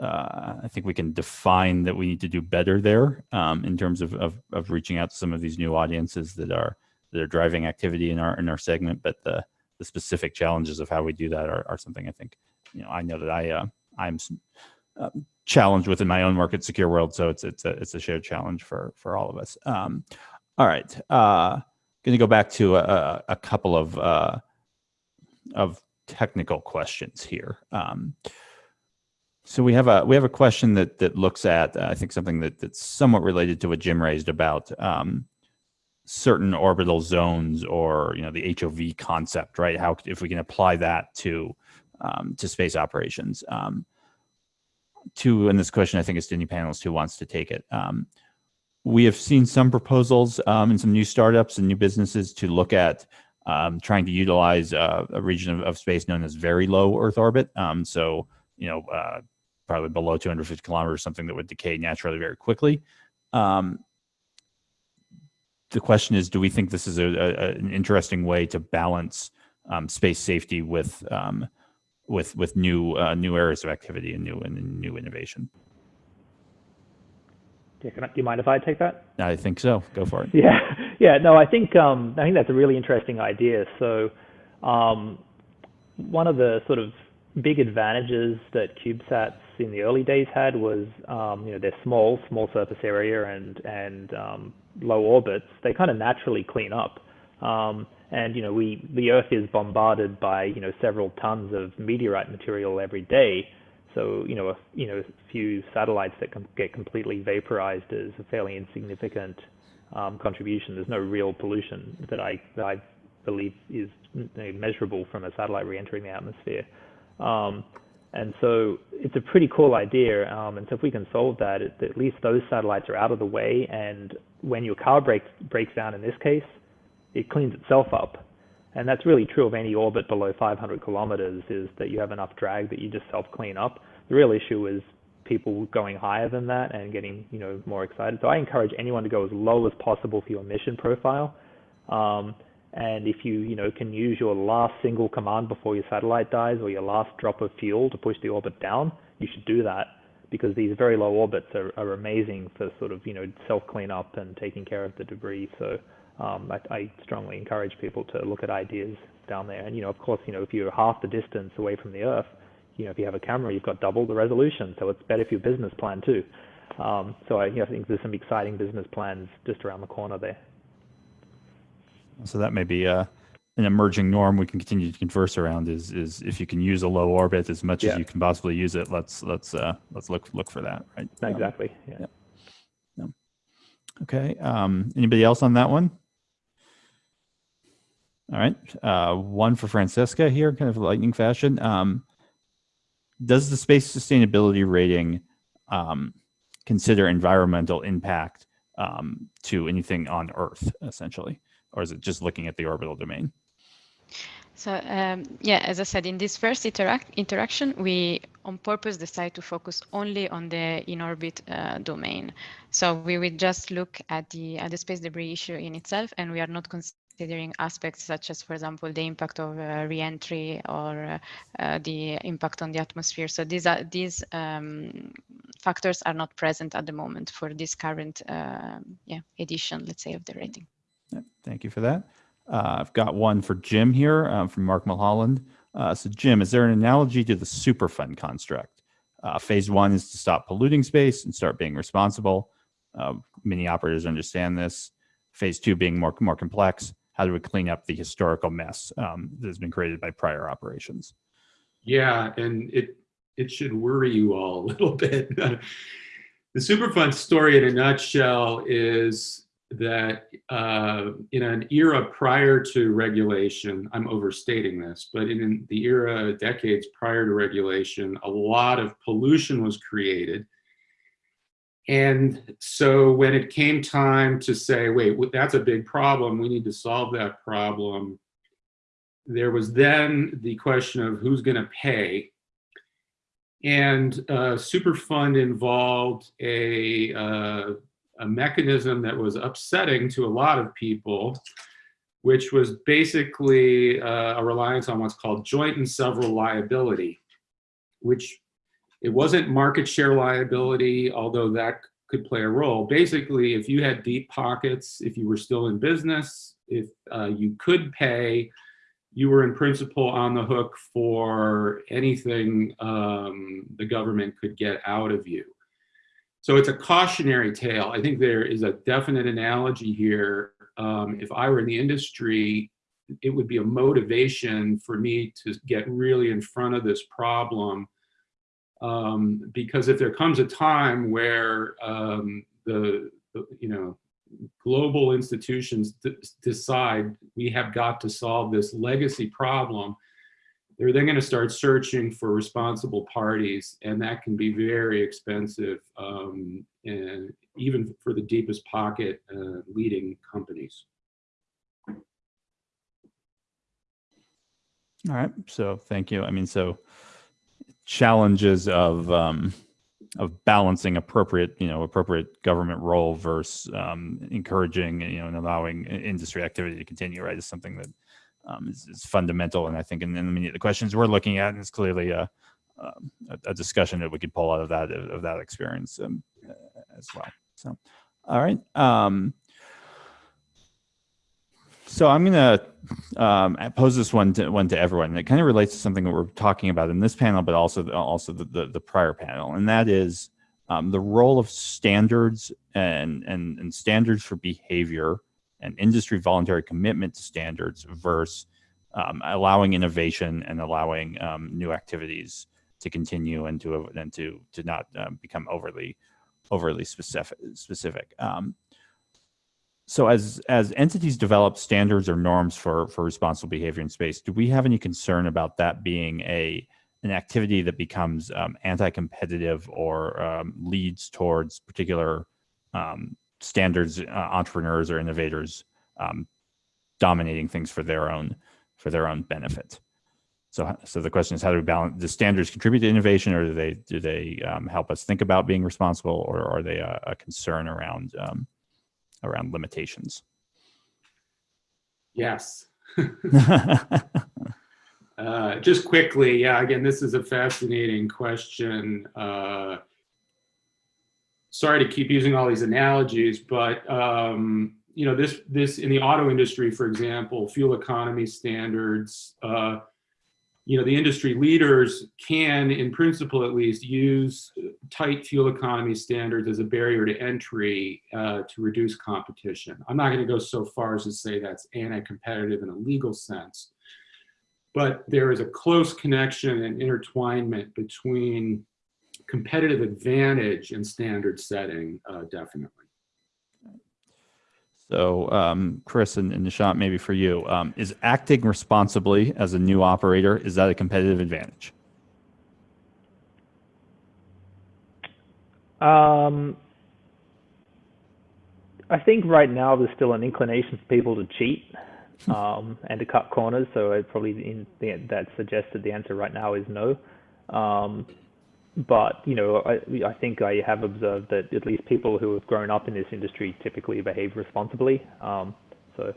S1: uh, I think we can define that we need to do better there um, in terms of, of, of reaching out to some of these new audiences that are that are driving activity in our in our segment, but the the specific challenges of how we do that are, are something I think you know, I know that I uh, I'm uh, challenged within my own market Secure World, so it's it's a it's a shared challenge for for all of us. Um, all right, uh, going to go back to a, a couple of uh, of technical questions here. Um, so we have a we have a question that that looks at uh, I think something that that's somewhat related to what Jim raised about um, certain orbital zones or you know the HOV concept, right? How if we can apply that to um, to space operations. Um, to, and this question, I think is to any panelist who wants to take it. Um, we have seen some proposals um, in some new startups and new businesses to look at um, trying to utilize uh, a region of, of, space known as very low Earth orbit. Um, so, you know, uh, probably below 250 kilometers, something that would decay naturally very quickly. Um, the question is, do we think this is a, a, an interesting way to balance um, space safety with um, with with new uh, new areas of activity and new and new innovation?
S3: Yeah, I, do you mind if I take that?
S1: I think so. Go for it.
S3: Yeah, yeah. No, I think um, I think that's a really interesting idea. So, um, one of the sort of big advantages that CubeSats in the early days had was, um, you know, they're small, small surface area and and um, low orbits. They kind of naturally clean up. And you know, we the Earth is bombarded by you know several tons of meteorite material every day. So you know, a, you know, a few satellites that com get completely vaporized is a fairly insignificant um, contribution. There's no real pollution that I that I believe is measurable from a satellite re-entering the atmosphere. Um, and so it's a pretty cool idea. Um, and so if we can solve that, it, at least those satellites are out of the way. And when your car breaks breaks down in this case, it cleans itself up. And that's really true of any orbit below 500 kilometers is that you have enough drag that you just self clean up. The real issue is people going higher than that and getting you know more excited. So I encourage anyone to go as low as possible for your mission profile. Um, and if you you know can use your last single command before your satellite dies or your last drop of fuel to push the orbit down, you should do that because these very low orbits are, are amazing for sort of you know self cleanup and taking care of the debris. So um, I, I, strongly encourage people to look at ideas down there. And you know, of course, you know, if you're half the distance away from the Earth, you know, if you have a camera, you've got double the resolution, so it's better for your business plan too. Um, so I, you know, I think there's some exciting business plans just around the corner there.
S1: So that may be uh, an emerging norm we can continue to converse around. Is is if you can use a low orbit as much yeah. as you can possibly use it, let's let's uh, let's look look for that, right?
S3: Exactly. Um, yeah.
S1: yeah. Okay. Um, anybody else on that one? All right. Uh, one for Francesca here, kind of lightning fashion. Um, does the space sustainability rating um, consider environmental impact um, to anything on Earth, essentially? Or is it just looking at the orbital domain?
S2: So um, yeah, as I said, in this first interact interaction, we on purpose decide to focus only on the in-orbit uh, domain. So we will just look at the at the space debris issue in itself, and we are not considering aspects such as, for example, the impact of uh, reentry or uh, uh, the impact on the atmosphere. So these are these um, factors are not present at the moment for this current um, yeah edition, let's say, of the rating.
S1: Thank you for that. Uh, I've got one for Jim here um, from Mark Mulholland. Uh, so Jim, is there an analogy to the Superfund construct? Uh, phase one is to stop polluting space and start being responsible. many operators understand this. Phase two being more, more complex how do we clean up the historical mess um, that has been created by prior operations?
S5: Yeah, and it it should worry you all a little bit. the Superfund story in a nutshell is that uh, in an era prior to regulation, I'm overstating this, but in the era decades prior to regulation, a lot of pollution was created and so when it came time to say, wait, that's a big problem, we need to solve that problem, there was then the question of who's going to pay. And uh, Superfund involved a, uh, a mechanism that was upsetting to a lot of people, which was basically uh, a reliance on what's called joint and several liability, which it wasn't market share liability, although that could play a role. Basically, if you had deep pockets, if you were still in business, if uh, you could pay, you were in principle on the hook for anything um, the government could get out of you. So it's a cautionary tale. I think there is a definite analogy here. Um, if I were in the industry, it would be a motivation for me to get really in front of this problem um, because if there comes a time where um, the, the, you know, global institutions decide we have got to solve this legacy problem, they're then going to start searching for responsible parties, and that can be very expensive, um, and even for the deepest pocket uh, leading companies.
S1: All right. So thank you. I mean, so challenges of um, of balancing appropriate, you know, appropriate government role versus um, encouraging, you know, and allowing industry activity to continue, right, is something that um, is, is fundamental. And I think, and then I mean, the questions we're looking at is clearly a, um, a, a discussion that we could pull out of that of, of that experience um, as well. So, all right. So I'm going to um, pose this one to one to everyone. And it kind of relates to something that we're talking about in this panel, but also also the, the, the prior panel, and that is um, the role of standards and, and and standards for behavior and industry voluntary commitment to standards versus um, allowing innovation and allowing um, new activities to continue and to and to to not um, become overly overly specific specific. Um, so as as entities develop standards or norms for for responsible behavior in space, do we have any concern about that being a an activity that becomes um, anti-competitive or um, leads towards particular um, standards uh, entrepreneurs or innovators um, dominating things for their own for their own benefit? So so the question is, how do we balance? Do standards contribute to innovation, or do they do they um, help us think about being responsible, or are they a, a concern around um, around limitations?
S5: Yes. Uh, just quickly, yeah, again, this is a fascinating question. Uh, sorry to keep using all these analogies, but um, you know, this this in the auto industry, for example, fuel economy standards. Uh, you know, the industry leaders can, in principle at least, use tight fuel economy standards as a barrier to entry uh, to reduce competition. I'm not going to go so far as to say that's anti-competitive in a legal sense, but there is a close connection and intertwinement between competitive advantage and standard setting, uh, definitely.
S1: So, um, Chris and, and Nishant, maybe for you, um, is acting responsibly as a new operator, is that a competitive advantage?
S3: Um, I think right now there's still an inclination for people to cheat um, and to cut corners. So I probably in the, that suggested the answer right now is no. Um, but you know, I, I think I have observed that at least people who have grown up in this industry typically behave responsibly. Um, so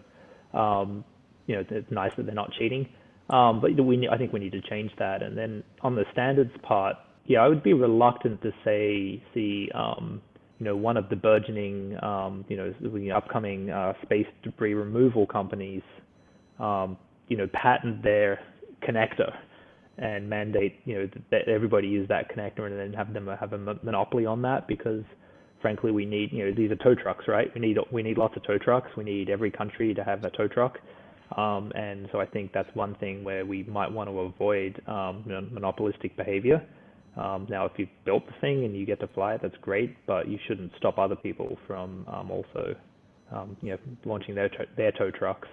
S3: um, you know, it's nice that they're not cheating. Um, but we, I think we need to change that. And then on the standards part, yeah, I would be reluctant to say see um, you know one of the burgeoning um, you know the upcoming uh, space debris removal companies um, you know patent their connector and mandate you know that everybody use that connector and then have them have a monopoly on that because frankly we need you know these are tow trucks right we need we need lots of tow trucks we need every country to have a tow truck um, and so I think that's one thing where we might want to avoid um, monopolistic behavior. Um, now, if you've built the thing and you get to fly it, that's great, but you shouldn't stop other people from um, also, um, you know, launching their their tow trucks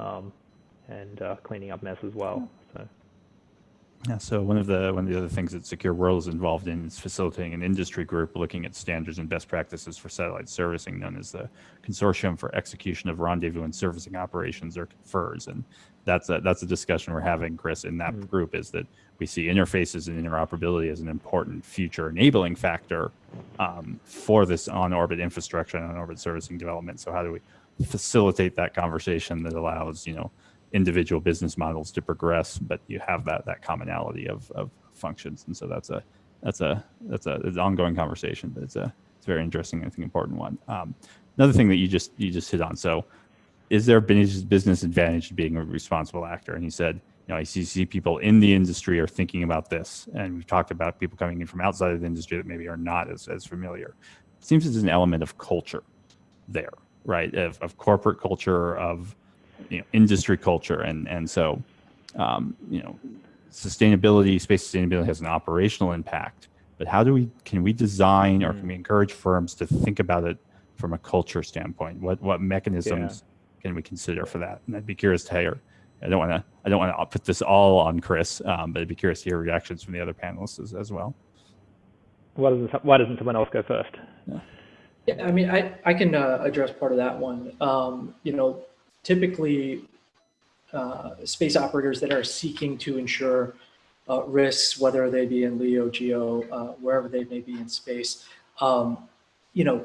S3: um, and uh, cleaning up mess as well. So.
S1: Yeah, so one of the one of the other things that Secure World is involved in is facilitating an industry group looking at standards and best practices for satellite servicing, known as the Consortium for Execution of Rendezvous and Servicing Operations, or CONFERS. And that's a that's a discussion we're having, Chris, in that
S3: Mm.
S1: group is that we see interfaces and interoperability as an important future enabling factor um, for this on-orbit infrastructure and on-orbit servicing development. So how do we facilitate that conversation that allows you know individual business models to progress, but you have that that commonality of, of functions, and so that's a that's a that's a it's an ongoing conversation, but it's a it's a very interesting and I think important one. Um, another thing that you just you just hit on. So, is there a business advantage to being a responsible actor? And he said, you know, I see, see people in the industry are thinking about this, and we've talked about people coming in from outside of the industry that maybe are not as as familiar. It seems there's an element of culture there, right? Of, of corporate culture, of you know industry culture and and so um, you know sustainability space sustainability has an operational impact but how do we can we design or can we encourage firms to think about it from a culture standpoint what what mechanisms can we consider for that and i'd be curious to hear I don't want to I don't want to put this all on Chris, um, but I'd be curious to hear reactions from the other panelists as, as well.
S3: Why doesn't Why doesn't someone else go first?
S4: Yeah, I mean, I, I can uh, address part of that one. Um, you know, typically, uh, space operators that are seeking to insure uh, risks, whether they be in LEO, GEO, uh, wherever they may be in space, um, you know,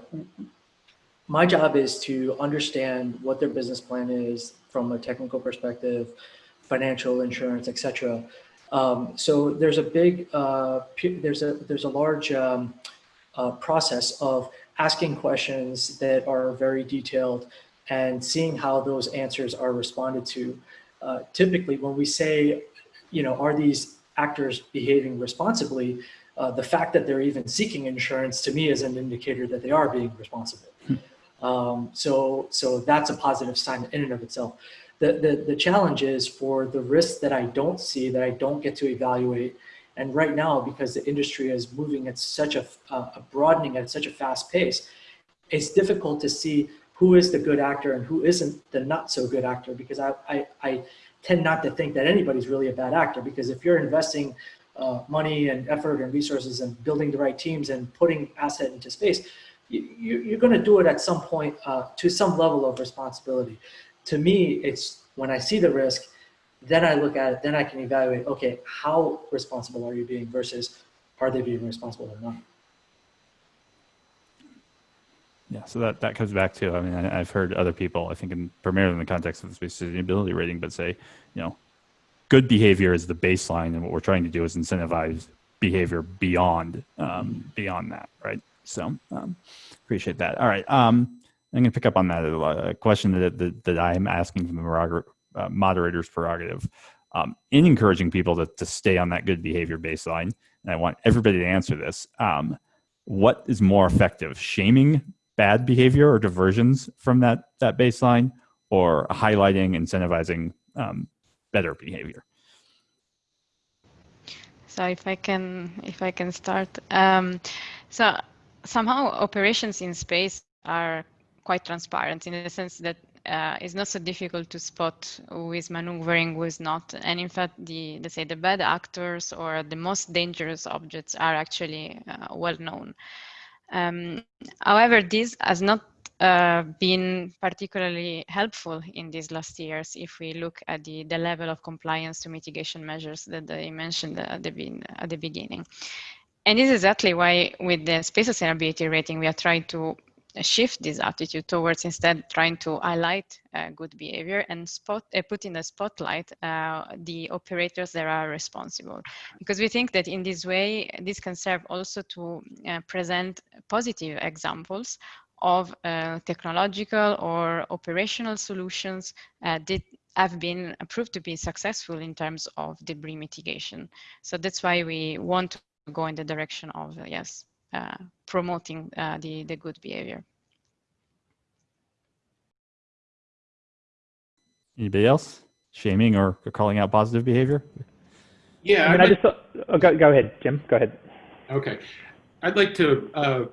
S4: my job is to understand what their business plan is from a technical perspective, financial insurance, et cetera. Um, so there's a big, uh, there's a there's a large um, uh, process of asking questions that are very detailed and seeing how those answers are responded to. Uh, typically, when we say, you know, are these actors behaving responsibly, uh, the fact that they're even seeking insurance to me is an indicator that they are being responsible. Um, so, so that's a positive sign in and of itself. The, the, the challenge is for the risks that I don't see, that I don't get to evaluate. And right now, because the industry is moving at such a, uh, broadening at such a fast pace, it's difficult to see who is the good actor and who isn't the not so good actor because I, I, I tend not to think that anybody's really a bad actor because if you're investing uh, money and effort and resources and building the right teams and putting asset into space, you, are going to do it at some point uh, to some level of responsibility. To me, it's when I see the risk, then I look at it, then I can evaluate, okay, how responsible are you being versus are they being responsible or not?
S1: Yeah, so that, that comes back to, I mean, I, have heard other people, I think in, primarily in the context of the space sustainability rating, but say, you know, good behavior is the baseline and what we're trying to do is incentivize behavior beyond, um, beyond that, right? So um, appreciate that. All right. Um, I'm going to pick up on that a question that, that, that I'm asking from the uh, moderator's prerogative um, in encouraging people to, to stay on that good behavior baseline. And I want everybody to answer this. Um, what is more effective, shaming bad behavior or diversions from that, that baseline or highlighting, incentivizing um, better behavior?
S2: So if I can, if I can start. Um, so somehow operations in space are quite transparent in the sense that uh, it's not so difficult to spot who is maneuvering, who is not. And in fact, the let's say the bad actors or the most dangerous objects are actually uh, well known. Um, however, this has not uh, been particularly helpful in these last years if we look at the, the level of compliance to mitigation measures that I mentioned at the, at the beginning. And this is exactly why with the space sustainability rating, we are trying to shift this attitude towards instead trying to highlight uh, good behavior and spot uh, put in the spotlight uh, the operators that are responsible. Because we think that in this way this can serve also to uh, present positive examples of uh, technological or operational solutions uh, that have been proved to be successful in terms of debris mitigation. So that's why we want to go in the direction of yes promoting uh, the the good behavior.
S1: Anybody else shaming or calling out positive behavior?
S5: Yeah,
S3: I mean, I just thought, oh, go, go ahead, Jim. Go ahead.
S5: Okay, I'd like to uh,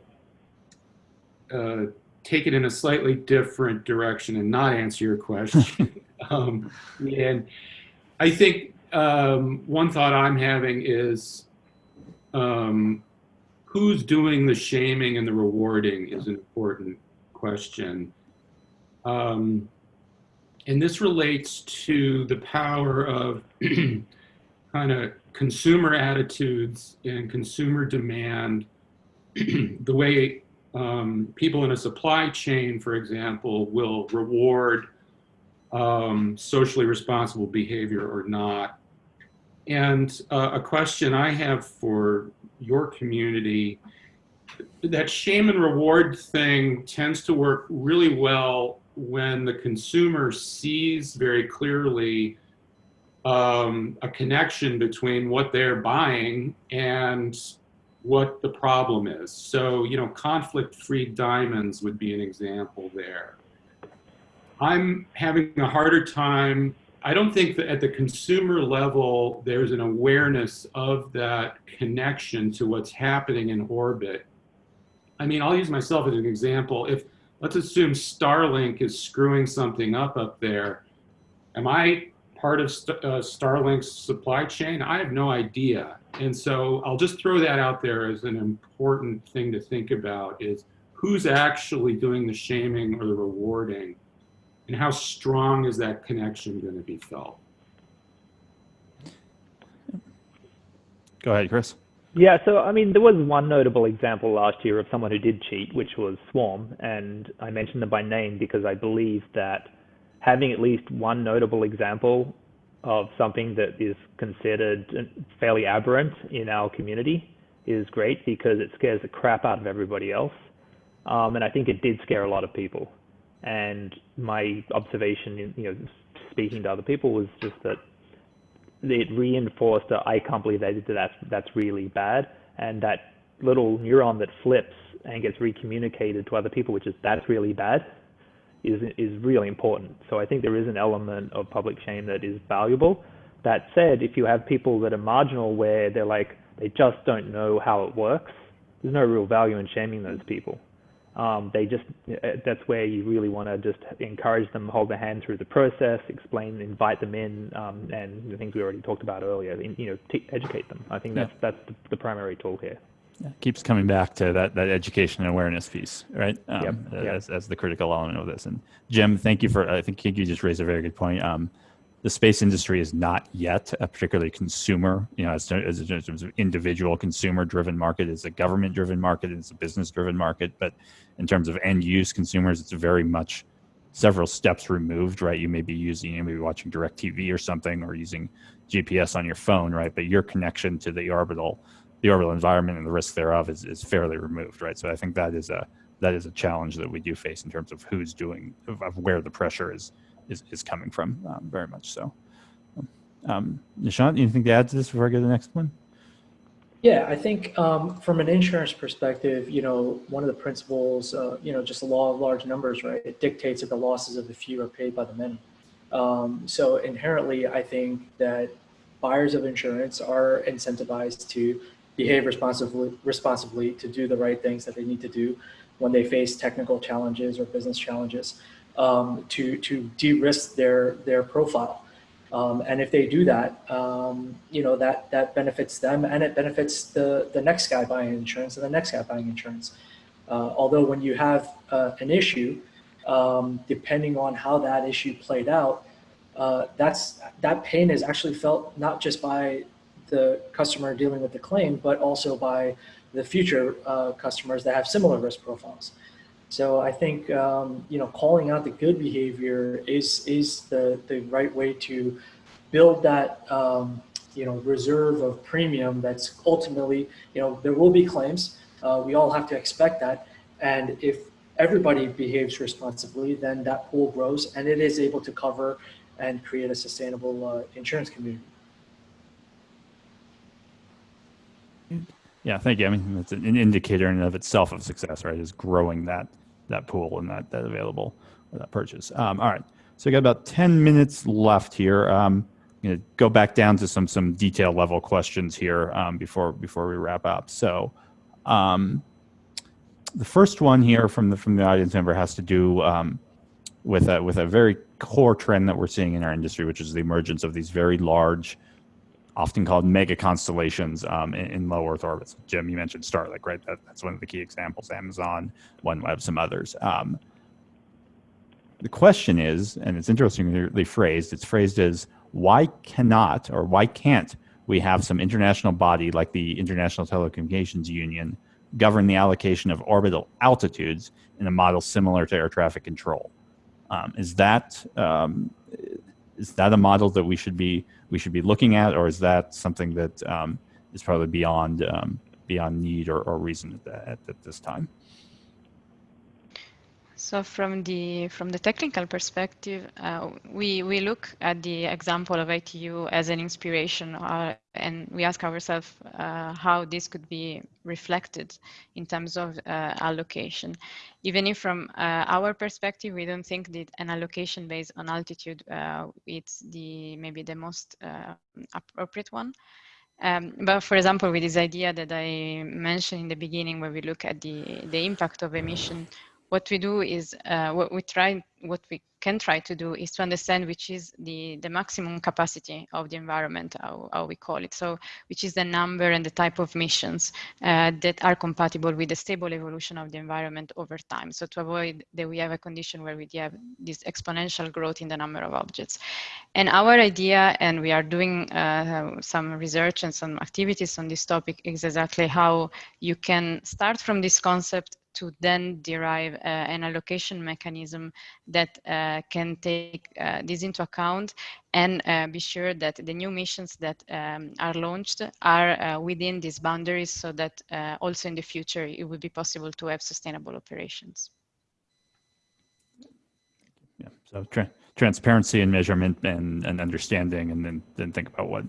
S5: uh, take it in a slightly different direction and not answer your question. um, and I think um, one thought I'm having is um, who's doing the shaming and the rewarding is an important question. Um, and this relates to the power of kind of consumer attitudes and consumer demand, the way um, people in a supply chain, for example, will reward um, socially responsible behavior or not. And uh, a question I have for your community, that shame and reward thing tends to work really well when the consumer sees very clearly um, a connection between what they're buying and what the problem is. So, you know, conflict-free diamonds would be an example there. I'm having a harder time I don't think that at the consumer level, there's an awareness of that connection to what's happening in orbit. I mean, I'll use myself as an example. If let's assume Starlink is screwing something up up there, am I part of St uh, Starlink's supply chain? I have no idea. And so I'll just throw that out there as an important thing to think about is who's actually doing the shaming or the rewarding and how strong is that connection going to be felt?
S1: Go ahead, Chris.
S3: Yeah, so I mean, there was one notable example last year of someone who did cheat, which was Swarm, and I mentioned them by name because I believe that having at least one notable example of something that is considered fairly aberrant in our community is great because it scares the crap out of everybody else. Um, and I think it did scare a lot of people. And my observation, you know, speaking to other people was just that it reinforced that I can't believe they did that. That's really bad. And that little neuron that flips and gets recommunicated to other people, which is that's really bad, is is really important. So I think there is an element of public shame that is valuable. That said, if you have people that are marginal where they're like they just don't know how it works, there's no real value in shaming those people. Um, they just uh, that's where you really want to just encourage them, hold their hand through the process, explain, invite them in, um, and the things we already talked about earlier. You know, educate them. I think that's yeah. that's the, the, primary tool here.
S1: Yeah, keeps coming back to that that education and awareness piece, right? Um,
S3: yep.
S1: As, as the critical element of this. And Jim, thank you for. I think you just raised a very good point. Um, the space industry is not yet a particularly consumer, you know, as, as in terms of individual consumer driven market. It's a government driven market. It's a business driven market. But in terms of end use consumers, it's very much several steps removed, right? You may be using, you may be watching DirecTV or something, or using GPS on your phone, right? But your connection to the orbital, the orbital environment and the risk thereof is, is fairly removed, right? So I think that is a that is a challenge that we do face in terms of who's doing, of, of where the pressure is is, is coming from, um, very much so. Um, Nishant, anything to add to this before I go to the next one?
S4: Yeah, I think um, from an insurance perspective, you know, one of the principles, uh, you know, just the law of large numbers, right? It dictates that the losses of the few are paid by the many. Um, so inherently, I think that buyers of insurance are incentivized to behave responsibly, responsibly to do the right things that they need to do when they face technical challenges or business challenges um, to, to de-risk their, their profile. Um, and if they do that, um, you know, that, that benefits them and it benefits the, the next guy buying insurance and the next guy buying insurance. Uh, although when you have uh, an issue, um, depending on how that issue played out, uh, that's, that pain is actually felt not just by the customer dealing with the claim, but also by the future uh, customers that have similar risk profiles. So I think um, you know calling out the good behavior is is the the right way to build that um, you know reserve of premium. That's ultimately you know there will be claims. Uh, we all have to expect that, and if everybody behaves responsibly, then that pool grows and it is able to cover and create a sustainable uh, insurance community.
S1: Yeah, thank you. I mean, it's an indicator in and of itself of success, right? Is growing that that pool and that that available or that purchase. Um, all right, so we got about ten minutes left here. Um, I'm to go back down to some some detail level questions here um, before before we wrap up. So, um, the first one here from the from the audience member has to do um, with a with a very core trend that we're seeing in our industry, which is the emergence of these very large often called mega constellations um, in, in, low Earth orbits. Jim, you mentioned Starlink, right? That, that's one of the key examples. Amazon, OneWeb, some others. Um, the question is, and it's interestingly phrased, it's phrased as why cannot or why can't we have some international body like the International Telecommunications Union govern the allocation of orbital altitudes in a model similar to air traffic control? Um, is that um, is that a model that we should be we should be looking at, or is that something that um, is probably beyond um, beyond need or, or reason at, at, at, this time?
S2: So from the from the technical perspective, uh, we we look at the example of ITU as an inspiration, uh, and we ask ourselves uh, how this could be reflected in terms of uh, allocation. Even if from uh, our perspective, we don't think that an allocation based on altitude uh, it's the maybe the most appropriate one. Um, but for example, with this idea that I mentioned in the beginning, where we look at the, the impact of emission what we do is uh, what we try what we can try to do is to understand which is the, the maximum capacity of the environment, how, how we call it. So which is the number and the type of missions uh, that are compatible with the stable evolution of the environment over time. So to avoid that we have a condition where we have this exponential growth in the number of objects. And our idea, and we are doing uh, some research and some activities on this topic, is exactly how you can start from this concept to then derive uh, an allocation mechanism that uh, can take uh, this into account and uh, be sure that the new missions that um, are launched are uh, within these boundaries so that uh, also in the future it will be possible to have sustainable operations.
S1: Yeah, so tra transparency and measurement and, and understanding and then, then think about what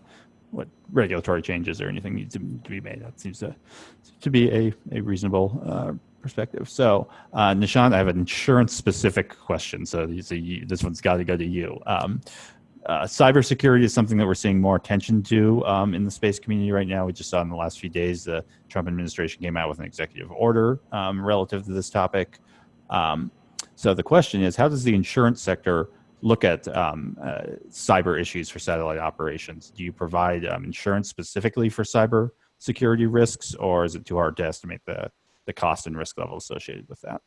S1: what regulatory changes or anything needs to, to be made. That seems to to be a, a reasonable uh, perspective. So, uh, Nishant, I have an insurance specific question. So this one's got to go to you. Um, uh, cybersecurity is something that we're seeing more attention to um, in the space community right now. We just saw in the last few days the Trump administration came out with an executive order um, relative to this topic. Um, so the question is, how does the insurance sector look at um, uh, cyber issues for satellite operations? Do you provide um, insurance specifically for cyber security risks, or is it too hard to estimate the the cost and risk level associated with that.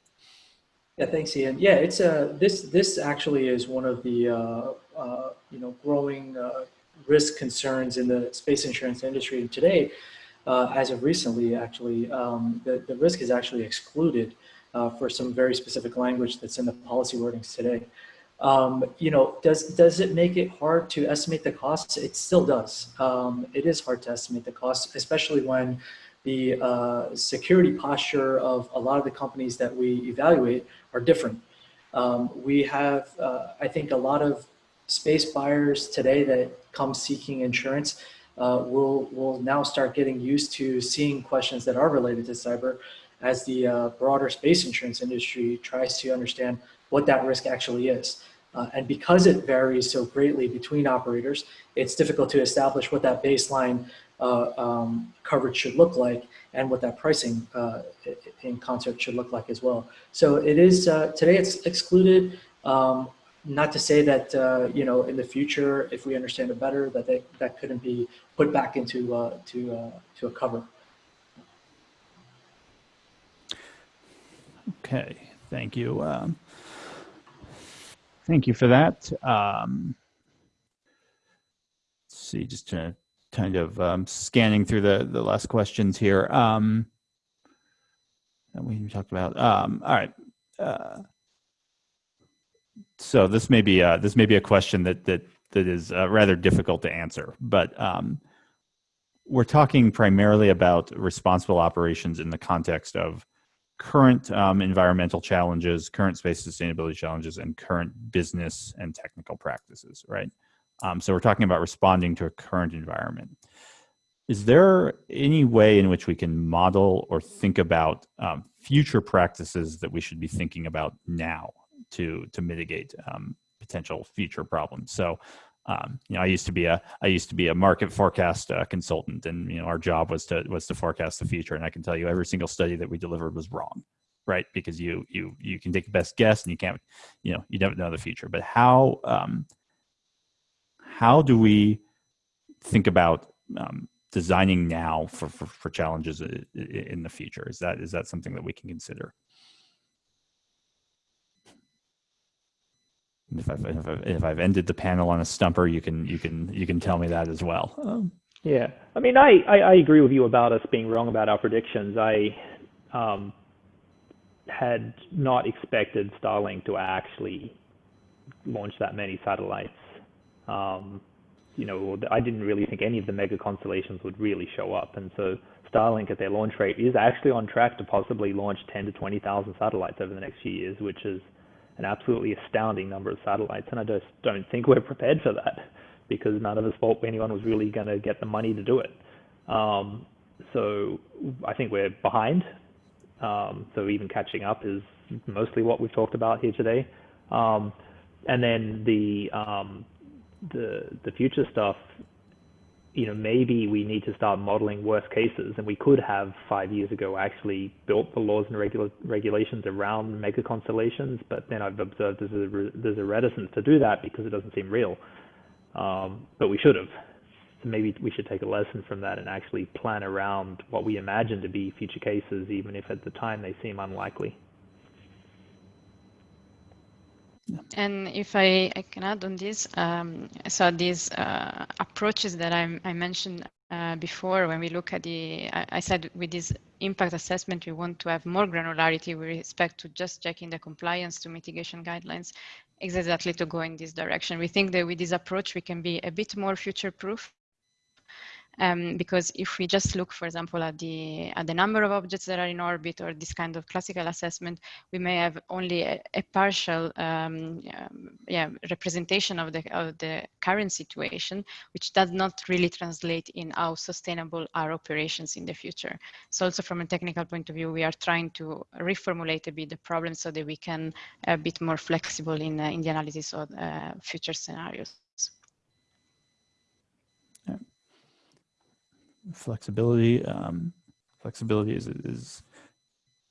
S4: Yeah, thanks, Ian. Yeah, it's a this this actually is one of the uh, uh, you know growing uh, risk concerns in the space insurance industry today. Uh, as of recently, actually, um, the the risk is actually excluded uh, for some very specific language that's in the policy wordings today. Um, you know, does does it make it hard to estimate the costs? It still does. Um, it is hard to estimate the costs, especially when the uh, security posture of a lot of the companies that we evaluate are different. Um, we have, uh, I think, a lot of space buyers today that come seeking insurance uh, will will now start getting used to seeing questions that are related to cyber as the uh, broader space insurance industry tries to understand what that risk actually is. Uh, and because it varies so greatly between operators, it's difficult to establish what that baseline uh, um, coverage should look like and what that pricing uh, in concert should look like as well. So it is, uh, today it's excluded. Um, not to say that, uh, you know, in the future, if we understand it better, that they, that couldn't be put back into uh, to, uh, to a cover.
S1: Okay, thank you. Um, thank you for that. Um, let's see, just to kind of um, scanning through the the last questions here. Um, that we talked about. Um, all right. Uh, so this may be a, this may be a question that that that is uh, rather difficult to answer, but um, we're talking primarily about responsible operations in the context of current um, environmental challenges, current space sustainability challenges, and current business and technical practices, right? Um, so we're talking about responding to a current environment. Is there any way in which we can model or think about um, future practices that we should be thinking about now to to mitigate um, potential future problems? So, um, you know, I used to be a I used to be a market forecast uh, consultant, and you know, our job was to was to forecast the future. And I can tell you, every single study that we delivered was wrong, right? Because you you you can take the best guess, and you can't, you know, you don't know the future. But how um, how do we think about um, designing now for, for, for, challenges in the future? Is that is that something that we can consider? If I've, if I've, if I've ended the panel on a stumper, you can you can you can tell me that as well. Um,
S3: yeah, I mean, I, I, I agree with you about us being wrong about our predictions. I um, had not expected Starlink to actually launch that many satellites um, you know, I didn't really think any of the mega constellations would really show up. And so Starlink at their launch rate is actually on track to possibly launch 10 to 20,000 satellites over the next few years, which is an absolutely astounding number of satellites. And I just don't think we're prepared for that because none of us thought anyone was really going to get the money to do it. Um, so I think we're behind. Um, so even catching up is mostly what we've talked about here today. Um, and then the um, the the future stuff, you know, maybe we need to start modeling worst cases, and we could have five years ago actually built the laws and regula- regulations around mega constellations. But then I've observed there's a re- there's a reticence to do that because it doesn't seem real. Um, but we should have. So maybe we should take a lesson from that and actually plan around what we imagine to be future cases, even if at the time they seem unlikely.
S2: And if I, I can add on this, um, so these uh, approaches that I, I mentioned uh, before, when we look at the, I, I, said with this impact assessment, we want to have more granularity with respect to just checking the compliance to mitigation guidelines, exactly to go in this direction. We think that with this approach, we can be a bit more future proof um, because if we just look, for example, at the at the number of objects that are in orbit or this kind of classical assessment, we may have only a, a partial um, yeah, representation of the of the current situation, which does not really translate in how sustainable our operations in the future. So also from a technical point of view, we are trying to reformulate a bit the problem so that we can a bit more flexible in uh, in the analysis of uh, future scenarios.
S1: Flexibility. Um, flexibility is is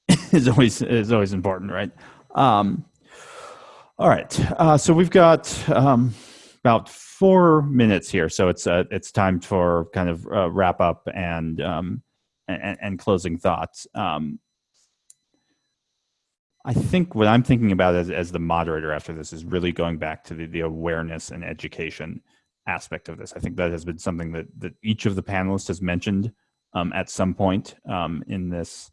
S1: is always is always important, right? Um, all right, uh, so we've got um, about four minutes here, so it's uh, it's time for kind of uh, wrap up and, um, and, and closing thoughts. Um, I think what I'm thinking about as, as the moderator after this is really going back to the, the awareness and education aspect of this. I think that has been something that that each of the panelists has mentioned um, at some point um, in this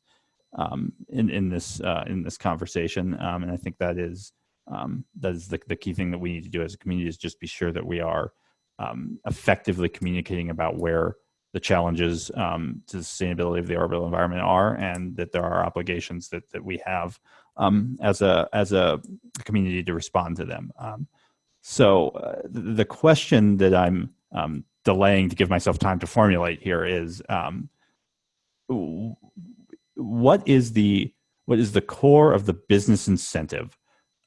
S1: um, in in this uh, in this conversation, um, and I think that is um, that is the, the key thing that we need to do as a community is just be sure that we are um, effectively communicating about where the challenges to the sustainability of the orbital environment are, and that there are obligations that that we have as a as a community to respond to them. So uh, the question that I'm um, delaying to give myself time to formulate here is, um, what is the what is the core of the business incentive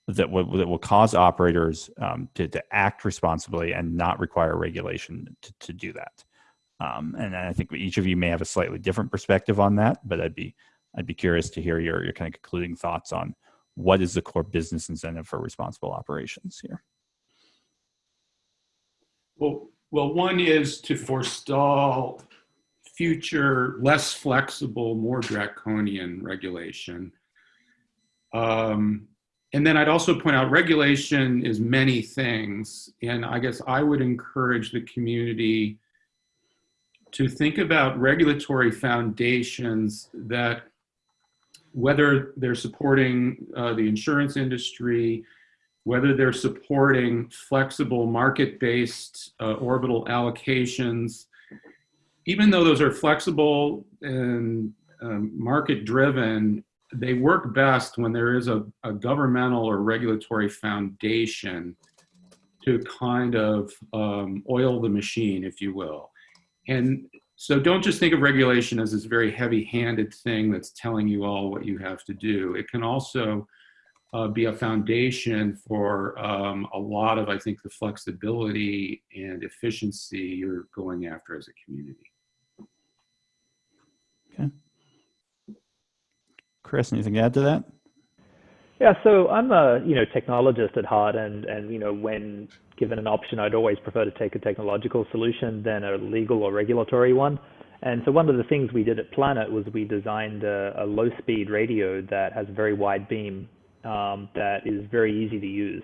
S1: that will that will cause operators um, to to act responsibly and not require regulation to to do that? Um, and I think each of you may have a slightly different perspective on that, but I'd be I'd be curious to hear your your kind of concluding thoughts on what is the core business incentive for responsible operations here.
S5: Well, well, one is to forestall future, less flexible, more draconian regulation. Um, and then I'd also point out regulation is many things. And I guess I would encourage the community to think about regulatory foundations that, whether they're supporting uh, the insurance industry, whether they're supporting flexible market-based uh, orbital allocations, even though those are flexible and um, market-driven, they work best when there is a, a, governmental or regulatory foundation to kind of um, oil the machine, if you will. And so don't just think of regulation as this very heavy-handed thing that's telling you all what you have to do. It can also uh, be a foundation for um, a lot of, I think, the flexibility and efficiency you're going after as a community.
S1: Okay. Chris, anything to add to that?
S3: Yeah, so I'm a you know technologist at heart, and and you know when given an option, I'd always prefer to take a technological solution than a legal or regulatory one. And so one of the things we did at Planet was we designed a, a low-speed radio that has a very wide beam um, that is very easy to use.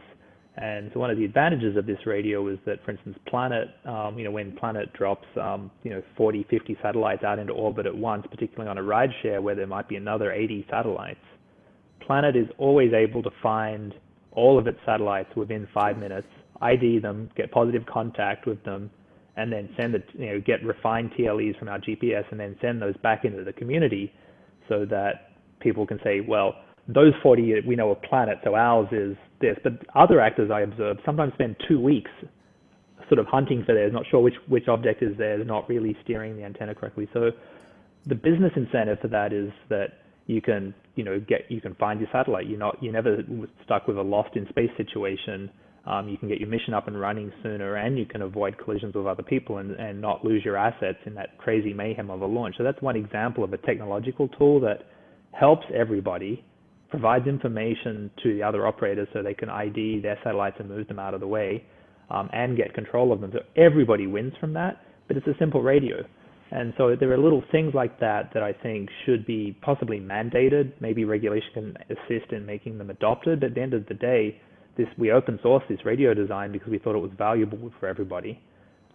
S3: And so one of the advantages of this radio is that, for instance, Planet, um, you know, when Planet drops, um, you know, 40, 50 satellites out into orbit at once, particularly on a rideshare where there might be another 80 satellites, Planet is always able to find all of its satellites within five minutes, ID them, get positive contact with them, and then send it, you know, get refined TLEs from our GPS and then send those back into the community so that people can say, well, those 40 we know are planets, so ours is this. But other actors I observe sometimes spend two weeks sort of hunting for theirs, not sure which, which object is theirs, not really steering the antenna correctly. So the business incentive for that is that you can, you know, get you can find your satellite. You're not you're never stuck with a lost in space situation um, you can get your mission up and running sooner and you can avoid collisions with other people and, and not lose your assets in that crazy mayhem of a launch. So that's one example of a technological tool that helps everybody, provides information to the other operators so they can ID their satellites and move them out of the way um, and get control of them. So everybody wins from that, but it's a simple radio. And so there are little things like that that I think should be possibly mandated. Maybe regulation can assist in making them adopted. But at the end of the day, this we open source this radio design because we thought it was valuable for everybody.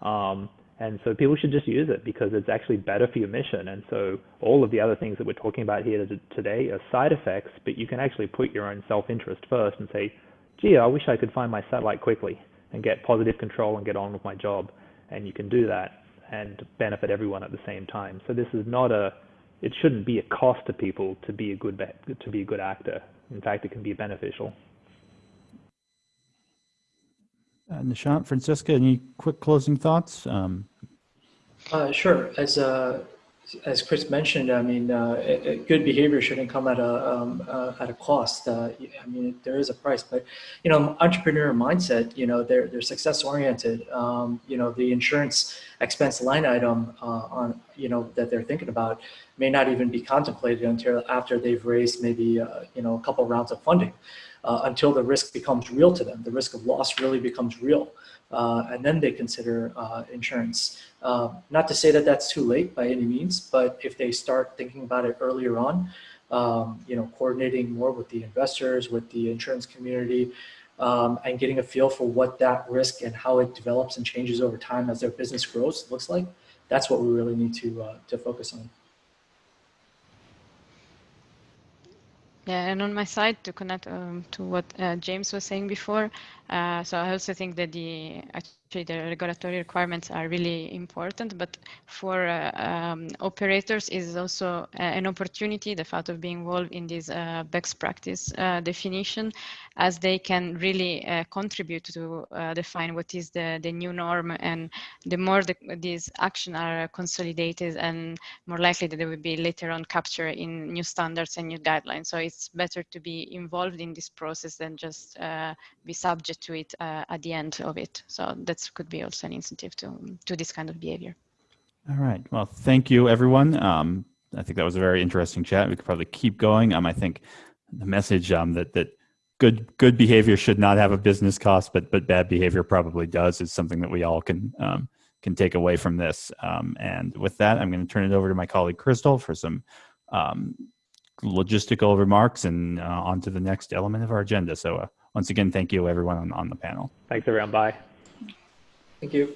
S3: Um, and so people should just use it because it's actually better for your mission. And so all of the other things that we're talking about here today are side effects, but you can actually put your own self-interest first and say, gee, I wish I could find my satellite quickly and get positive control and get on with my job. And you can do that and benefit everyone at the same time. So this is not a, it shouldn't be a cost to people to be a good, to be a good actor. In fact, it can be beneficial.
S1: Uh, Nishant, Francesca, any quick closing thoughts? Um,
S4: uh, sure. As uh, as Chris mentioned, I mean, uh, it, it, good behavior shouldn't come at a um, uh, at a cost. Uh, I mean, there is a price, but you know, entrepreneur mindset. You know, they're they're success oriented. Um, you know, the insurance expense line item on you know that they're thinking about may not even be contemplated until after they've raised maybe you know a couple rounds of funding uh, until the risk becomes real to them. The risk of loss really becomes real. Uh, and then they consider uh, insurance. Uh, not to say that that's too late by any means, but if they start thinking about it earlier on, um, you know, coordinating more with the investors, with the insurance community, um, and getting a feel for what that risk and how it develops and changes over time as their business grows looks like, that's what we really need to, uh, to focus on.
S2: Yeah, and on my side, to connect um, to what uh, James was saying before, uh, so I also think that the actually the regulatory requirements are really important, but for uh, um, operators is also uh, an opportunity, the fact of being involved in this uh, best practice uh, definition, as they can really contribute to define what is the, the new norm. And the more the, these actions are consolidated and more likely that they will be later on captured in new standards and new guidelines. So it's better to be involved in this process than just be subject to it uh, at the end of it. So that could be also an incentive to, to this kind of behavior.
S1: All right. Well, thank you, everyone. Um, I think that was a very interesting chat. We could probably keep going. Um, I think the message um, that that good good behavior should not have a business cost, but but bad behavior probably does is something that we all can um, can take away from this. Um, and with that, I'm going to turn it over to my colleague Crystal for some um, logistical remarks and uh, on to the next element of our agenda. So uh, once again, thank you everyone on, on the panel.
S3: Thanks everyone. Bye.
S4: Thank you.